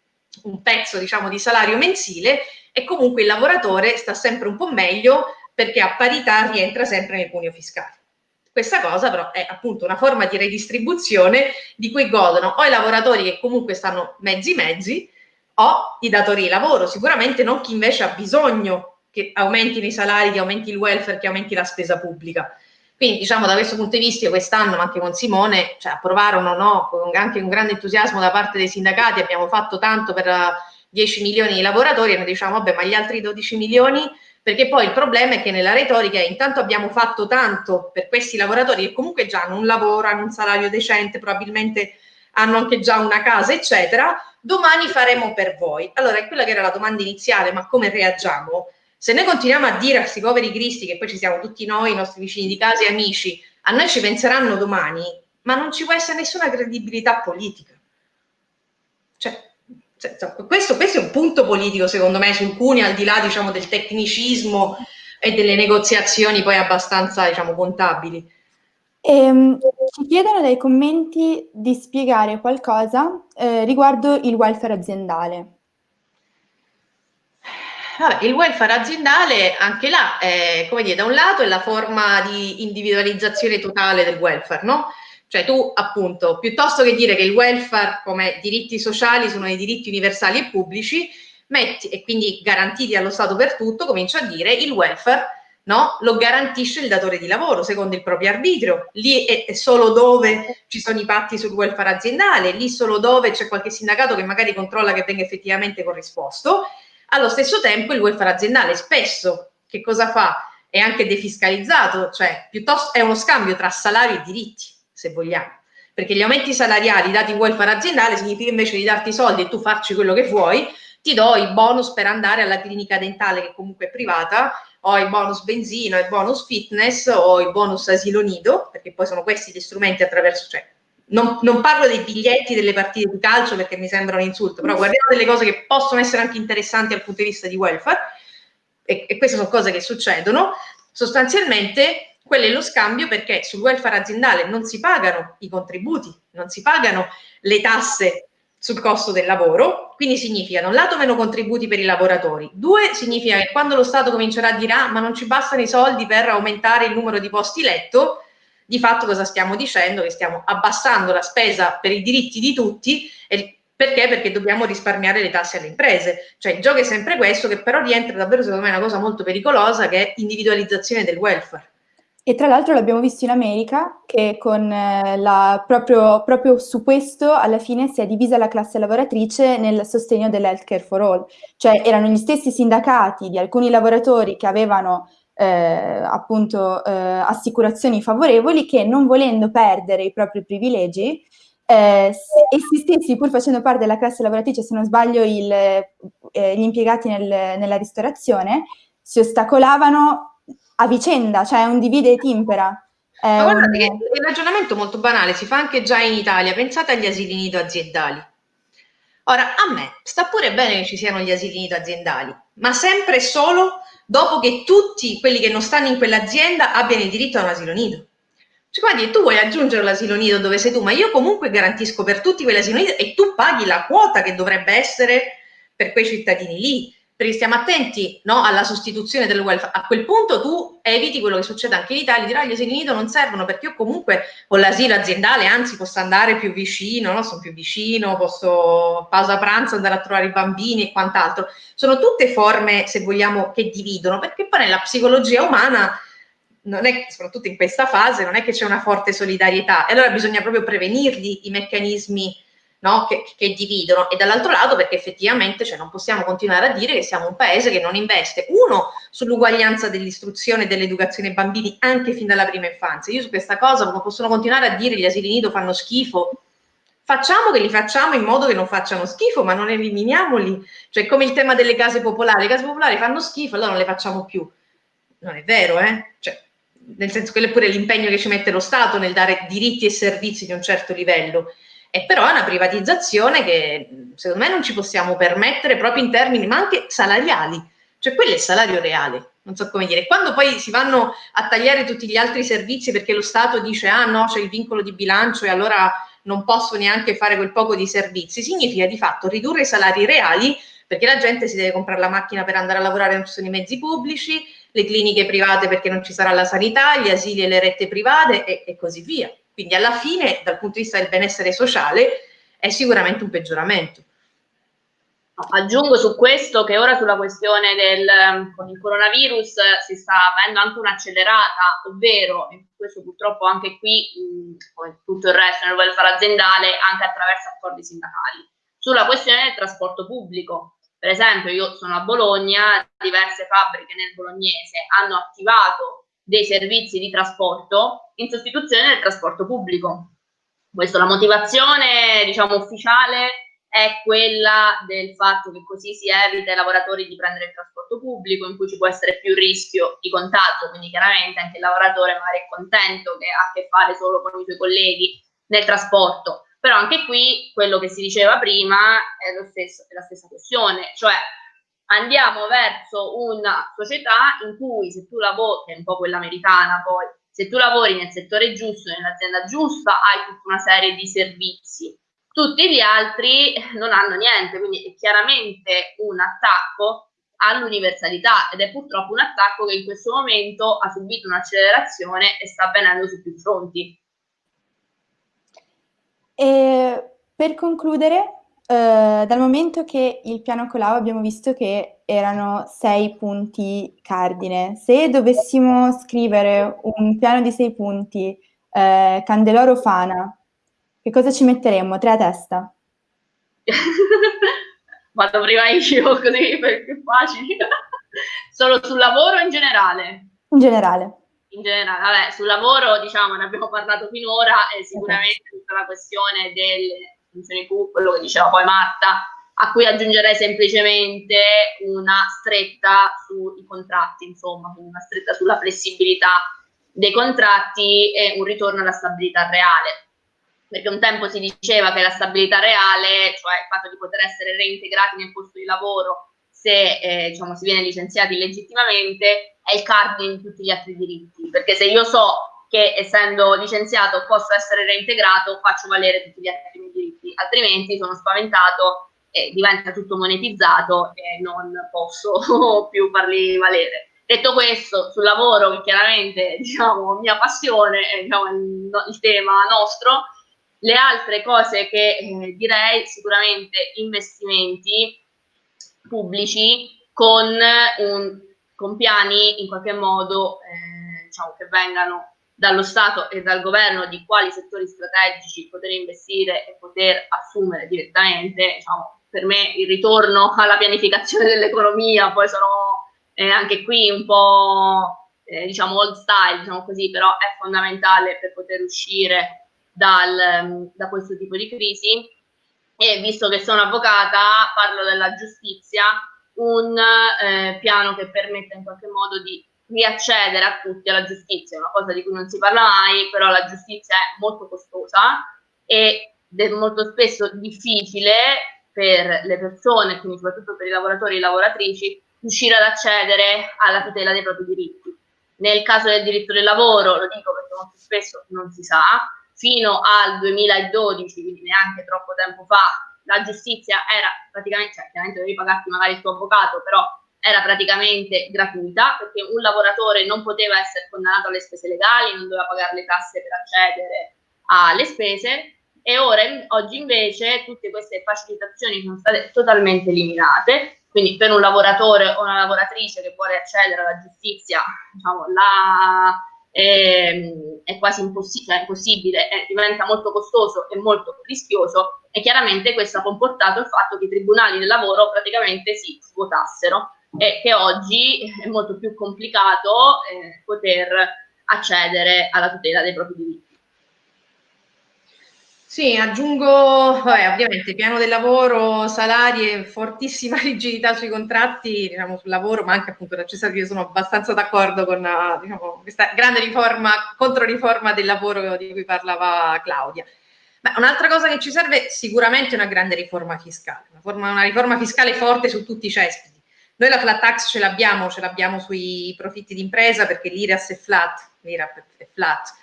un pezzo diciamo di salario mensile e comunque il lavoratore sta sempre un po' meglio perché a parità rientra sempre nel cuneo fiscale. Questa cosa però è appunto una forma di redistribuzione di cui godono o i lavoratori che comunque stanno mezzi mezzi o i datori di lavoro, sicuramente non chi invece ha bisogno che aumentino i salari, che aumenti il welfare, che aumenti la spesa pubblica. Quindi diciamo da questo punto di vista quest'anno, ma anche con Simone, cioè, approvarono no, con anche un grande entusiasmo da parte dei sindacati, abbiamo fatto tanto per 10 milioni di lavoratori e noi diciamo vabbè ma gli altri 12 milioni perché poi il problema è che nella retorica intanto abbiamo fatto tanto per questi lavoratori che comunque già hanno un lavoro, hanno un salario decente, probabilmente hanno anche già una casa, eccetera, domani faremo per voi. Allora, è quella che era la domanda iniziale, ma come reagiamo? Se noi continuiamo a dire a questi poveri cristi, che poi ci siamo tutti noi, i nostri vicini di casa e amici, a noi ci penseranno domani, ma non ci può essere nessuna credibilità politica. Cioè, cioè questo, questo, è un punto politico, secondo me, sul Cuneo, al di là diciamo, del tecnicismo e delle negoziazioni poi abbastanza diciamo, contabili. Ehm, ci chiedono dai commenti di spiegare qualcosa eh, riguardo il welfare aziendale. Vabbè, il welfare aziendale anche là, è, come dire, da un lato è la forma di individualizzazione totale del welfare, no? Cioè tu appunto, piuttosto che dire che il welfare come diritti sociali sono dei diritti universali e pubblici, metti, e quindi garantiti allo Stato per tutto, comincia a dire il welfare no? lo garantisce il datore di lavoro secondo il proprio arbitrio. Lì è, solo dove ci sono i patti sul welfare aziendale, lì solo dove c'è qualche sindacato che magari controlla che venga effettivamente corrisposto allo stesso tempo il welfare aziendale spesso che cosa fa? È anche defiscalizzato, cioè piuttosto è uno scambio tra salari e diritti, se vogliamo. Perché gli aumenti salariali dati in welfare aziendale significa invece di darti i soldi e tu farci quello che vuoi, ti do i bonus per andare alla clinica dentale che comunque è privata, o i bonus benzina, i bonus fitness o i bonus asilo nido, perché poi sono questi gli strumenti attraverso, cioè non, non, parlo dei biglietti delle partite di calcio perché mi sembra un insulto, però guardiamo delle cose che possono essere anche interessanti dal punto di vista di welfare, e, e queste sono cose che succedono, sostanzialmente quello è lo scambio perché sul welfare aziendale non si pagano i contributi, non si pagano le tasse sul costo del lavoro, quindi significa da un lato meno contributi per i lavoratori, due significa che quando lo Stato comincerà a dire ah, ma non ci bastano i soldi per aumentare il numero di posti letto, di fatto cosa stiamo dicendo? Che stiamo abbassando la spesa per i diritti di tutti perché? Perché dobbiamo risparmiare le tasse alle imprese. Cioè il gioco è sempre questo, che però rientra davvero secondo me una cosa molto pericolosa che è individualizzazione del welfare. E tra l'altro l'abbiamo visto in America che con eh, la, proprio, proprio, su questo alla fine si è divisa la classe lavoratrice nel sostegno dell'healthcare for all. Cioè erano gli stessi sindacati di alcuni lavoratori che avevano eh, appunto eh, assicurazioni favorevoli che non volendo perdere i propri privilegi eh, essi stessi, pur facendo parte della classe lavoratrice, se non sbaglio il, eh, gli impiegati nel, nella ristorazione, si ostacolavano a vicenda, cioè un divide e timpera. Ma guardate che il ragionamento molto banale si fa anche già in Italia, pensate agli asili nido aziendali. Ora, a me sta pure bene che ci siano gli asili nido aziendali, ma sempre e solo dopo che tutti quelli che non stanno in quell'azienda abbiano il diritto a un asilo nido. Cioè, guardi, tu vuoi aggiungere l'asilo nido dove sei tu, ma io comunque garantisco per tutti quell'asilo nido e tu paghi la quota che dovrebbe essere per quei cittadini lì perché stiamo attenti no, alla sostituzione del welfare. A quel punto tu eviti quello che succede anche in Italia, dirò gli asili nido non servono perché io comunque con l'asilo aziendale, anzi posso andare più vicino, no? sono più vicino, posso pausa pranzo andare a trovare i bambini e quant'altro. Sono tutte forme, se vogliamo, che dividono, perché poi nella psicologia umana è, soprattutto in questa fase, non è che c'è una forte solidarietà e allora bisogna proprio prevenirli i meccanismi no? che, che, dividono e dall'altro lato perché effettivamente cioè, non possiamo continuare a dire che siamo un paese che non investe, uno, sull'uguaglianza dell'istruzione e dell'educazione ai bambini anche fin dalla prima infanzia. Io su questa cosa non possono continuare a dire gli asili nido fanno schifo, facciamo che li facciamo in modo che non facciano schifo, ma non eliminiamoli. Cioè, come il tema delle case popolari, le case popolari fanno schifo, allora non le facciamo più. Non è vero, eh? Cioè, nel senso che è pure l'impegno che ci mette lo Stato nel dare diritti e servizi di un certo livello. E però è una privatizzazione che secondo me non ci possiamo permettere proprio in termini, ma anche salariali. Cioè quello è il salario reale, non so come dire. Quando poi si vanno a tagliare tutti gli altri servizi perché lo Stato dice ah no, c'è il vincolo di bilancio e allora non posso neanche fare quel poco di servizi, significa di fatto ridurre i salari reali perché la gente si deve comprare la macchina per andare a lavorare, non ci sono i mezzi pubblici, le cliniche private perché non ci sarà la sanità, gli asili e le rette private e, e così via. Quindi alla fine, dal punto di vista del benessere sociale, è sicuramente un peggioramento. Aggiungo su questo che ora sulla questione del con il coronavirus si sta avendo anche un'accelerata, ovvero, e questo purtroppo anche qui, come tutto il resto nel welfare aziendale, anche attraverso accordi sindacali, sulla questione del trasporto pubblico. Per esempio, io sono a Bologna, diverse fabbriche nel bolognese hanno attivato dei servizi di trasporto in sostituzione del trasporto pubblico. Questo, la motivazione diciamo ufficiale è quella del fatto che così si evita ai lavoratori di prendere il trasporto pubblico in cui ci può essere più rischio di contagio, quindi chiaramente anche il lavoratore magari è contento che ha a che fare solo con i suoi colleghi nel trasporto, però anche qui quello che si diceva prima è, stesso, è la stessa questione, cioè andiamo verso una società in cui se tu lavori, che è un po' quella americana poi, se tu lavori nel settore giusto, nell'azienda giusta, hai tutta una serie di servizi. Tutti gli altri non hanno niente, quindi è chiaramente un attacco all'universalità ed è purtroppo un attacco che in questo momento ha subito un'accelerazione e sta avvenendo su più fronti. E per concludere, eh, dal momento che il piano Colau abbiamo visto che erano sei punti cardine, se dovessimo scrivere un piano di sei punti, eh, Candeloro Fana, che cosa ci metteremmo? Tre a testa? (laughs) Vado prima io, così per più facile. (laughs) Solo sul lavoro in generale? In generale. In generale, vabbè, sul lavoro diciamo ne abbiamo parlato finora e sicuramente tutta la questione delle funzioni Q, quello che diceva poi Marta, a cui aggiungerei semplicemente una stretta sui contratti, insomma, una stretta sulla flessibilità dei contratti e un ritorno alla stabilità reale. Perché un tempo si diceva che la stabilità reale, cioè il fatto di poter essere reintegrati nel posto di lavoro se eh, diciamo, si viene licenziati illegittimamente, è il cardine di tutti gli altri diritti. Perché se io so che essendo licenziato posso essere reintegrato, faccio valere tutti gli altri diritti, altrimenti sono spaventato e diventa tutto monetizzato e non posso (laughs) più farli valere. Detto questo, sul lavoro, che chiaramente (laughs) diciamo, mia passione è diciamo, il, il, tema nostro, le altre cose che eh, direi sicuramente investimenti pubblici con, un, con piani in qualche modo eh, diciamo, che vengano dallo Stato e dal governo di quali settori strategici poter investire e poter assumere direttamente, diciamo, per me il ritorno alla pianificazione (laughs) dell'economia, poi sono eh, anche qui un po' eh, diciamo old style, diciamo così, però è fondamentale per poter uscire dal, da questo tipo di crisi. E visto che sono avvocata parlo della giustizia, un eh, piano che permetta in qualche modo di riaccedere a tutti alla giustizia, una cosa di cui non si parla mai, però la giustizia è molto costosa e è molto spesso difficile per le persone, quindi soprattutto per i lavoratori e le lavoratrici, riuscire ad accedere alla tutela dei propri diritti. Nel caso del diritto del lavoro, lo dico perché molto spesso non si sa, fino al 2012, quindi neanche troppo tempo fa, la giustizia era praticamente, cioè chiaramente dovevi pagarti magari il tuo avvocato, però era praticamente gratuita perché un lavoratore non poteva essere condannato alle spese legali, non doveva pagare le tasse per accedere alle spese e ora oggi invece tutte queste facilitazioni sono state totalmente eliminate, quindi per un lavoratore o una lavoratrice che vuole accedere alla giustizia, diciamo, la, è, è quasi impossibile, cioè impossibile è, diventa molto costoso e molto rischioso e chiaramente questo ha comportato il fatto che i tribunali del lavoro praticamente si svuotassero e che oggi è molto più complicato eh, poter accedere alla tutela dei propri diritti. Sì, aggiungo, vabbè, ovviamente piano del lavoro, salari e fortissima (laughs) rigidità sui contratti, diciamo, sul lavoro, ma anche appunto da Cesare, io sono abbastanza d'accordo con diciamo, questa grande riforma, controriforma del lavoro di cui parlava Claudia. Ma un'altra cosa che ci serve sicuramente è una grande riforma fiscale, una, forma, una riforma fiscale forte su tutti i cespiti. Noi la flat tax ce l'abbiamo, ce l'abbiamo sui profitti d'impresa perché l'IRAS è flat, l'IRAP è flat.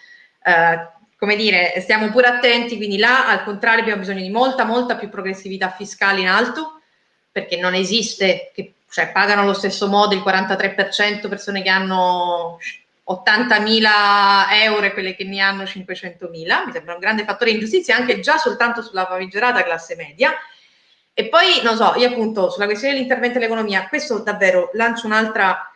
Uh, come dire, stiamo pure attenti, quindi là al contrario abbiamo bisogno di molta, molta più progressività fiscale in alto, perché non esiste, che, cioè pagano allo stesso modo il 43% persone che hanno 80.000 euro e quelle che ne hanno 500.000, mi sembra un grande fattore di ingiustizia anche già soltanto sulla famigerata classe media. E poi, non so, io appunto sulla questione dell'intervento dell'economia, questo davvero lancio un'altra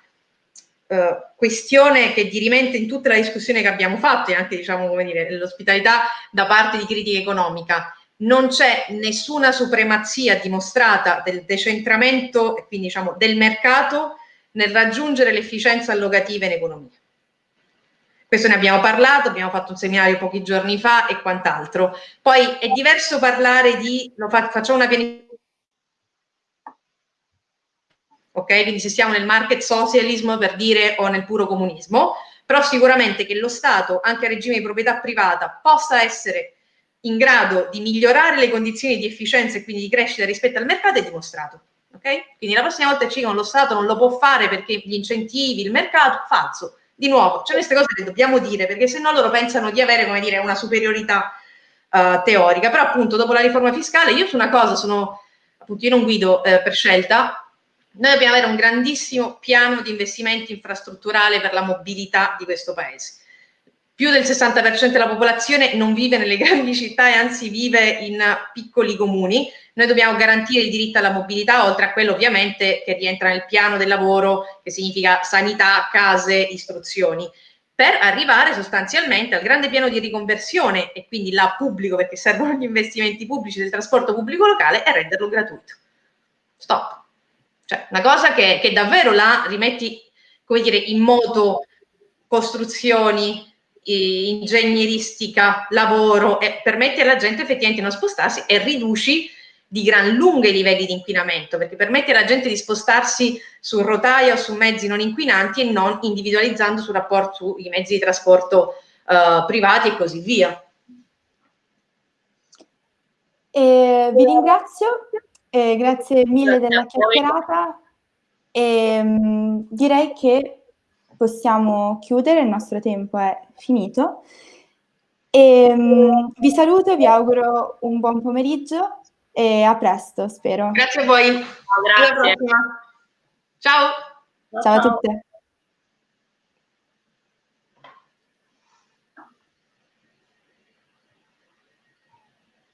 eh, questione che dirimente in tutta la discussione che abbiamo fatto e anche diciamo come dire l'ospitalità da parte di critica economica non c'è nessuna supremazia dimostrata del decentramento e quindi diciamo del mercato nel raggiungere l'efficienza allocativa in economia. Questo ne abbiamo parlato, abbiamo fatto un seminario pochi giorni fa e quant'altro. Poi è diverso parlare di, lo fa, facciamo una pianificazione ok? Quindi se siamo nel market socialism per dire o nel puro comunismo, però sicuramente che lo Stato, anche a regime di proprietà privata, possa essere in grado di migliorare le condizioni di efficienza e quindi di crescita rispetto al mercato è dimostrato. ok? Quindi la prossima volta ci dicono lo Stato non lo può fare perché gli incentivi, il mercato, falso. Di nuovo, c'è queste cose che dobbiamo dire perché se no loro pensano di avere, come dire, una superiorità uh, teorica. Però appunto dopo la riforma fiscale io su una cosa sono, appunto io non guido eh, per scelta, noi dobbiamo avere un grandissimo piano di investimenti infrastrutturale per la mobilità di questo paese. Più del 60% della popolazione non vive nelle (laughs) grandi città e anzi vive in piccoli comuni. Noi dobbiamo garantire il diritto alla mobilità, oltre a quello ovviamente che rientra nel piano del lavoro, che significa sanità, case, istruzioni per arrivare sostanzialmente al grande piano di riconversione e quindi là pubblico perché servono gli investimenti pubblici del trasporto pubblico locale e renderlo gratuito. Stop. Cioè, una cosa che, che davvero la rimetti, come dire, in moto costruzioni, ingegneristica, lavoro e permetti alla gente effettivamente di non spostarsi e riduci di gran lunga i livelli di inquinamento, perché permette alla gente di spostarsi su rotaia o su mezzi non inquinanti e non individualizzando sul rapporto sui mezzi di trasporto uh, privati e così via. E vi ringrazio eh, grazie mille grazie della chiacchierata e um, direi che possiamo chiudere, il nostro tempo è finito. E, um, vi saluto, vi auguro un buon pomeriggio e a presto, spero. Grazie a voi. Ciao, grazie. Ciao. Ciao a tutte.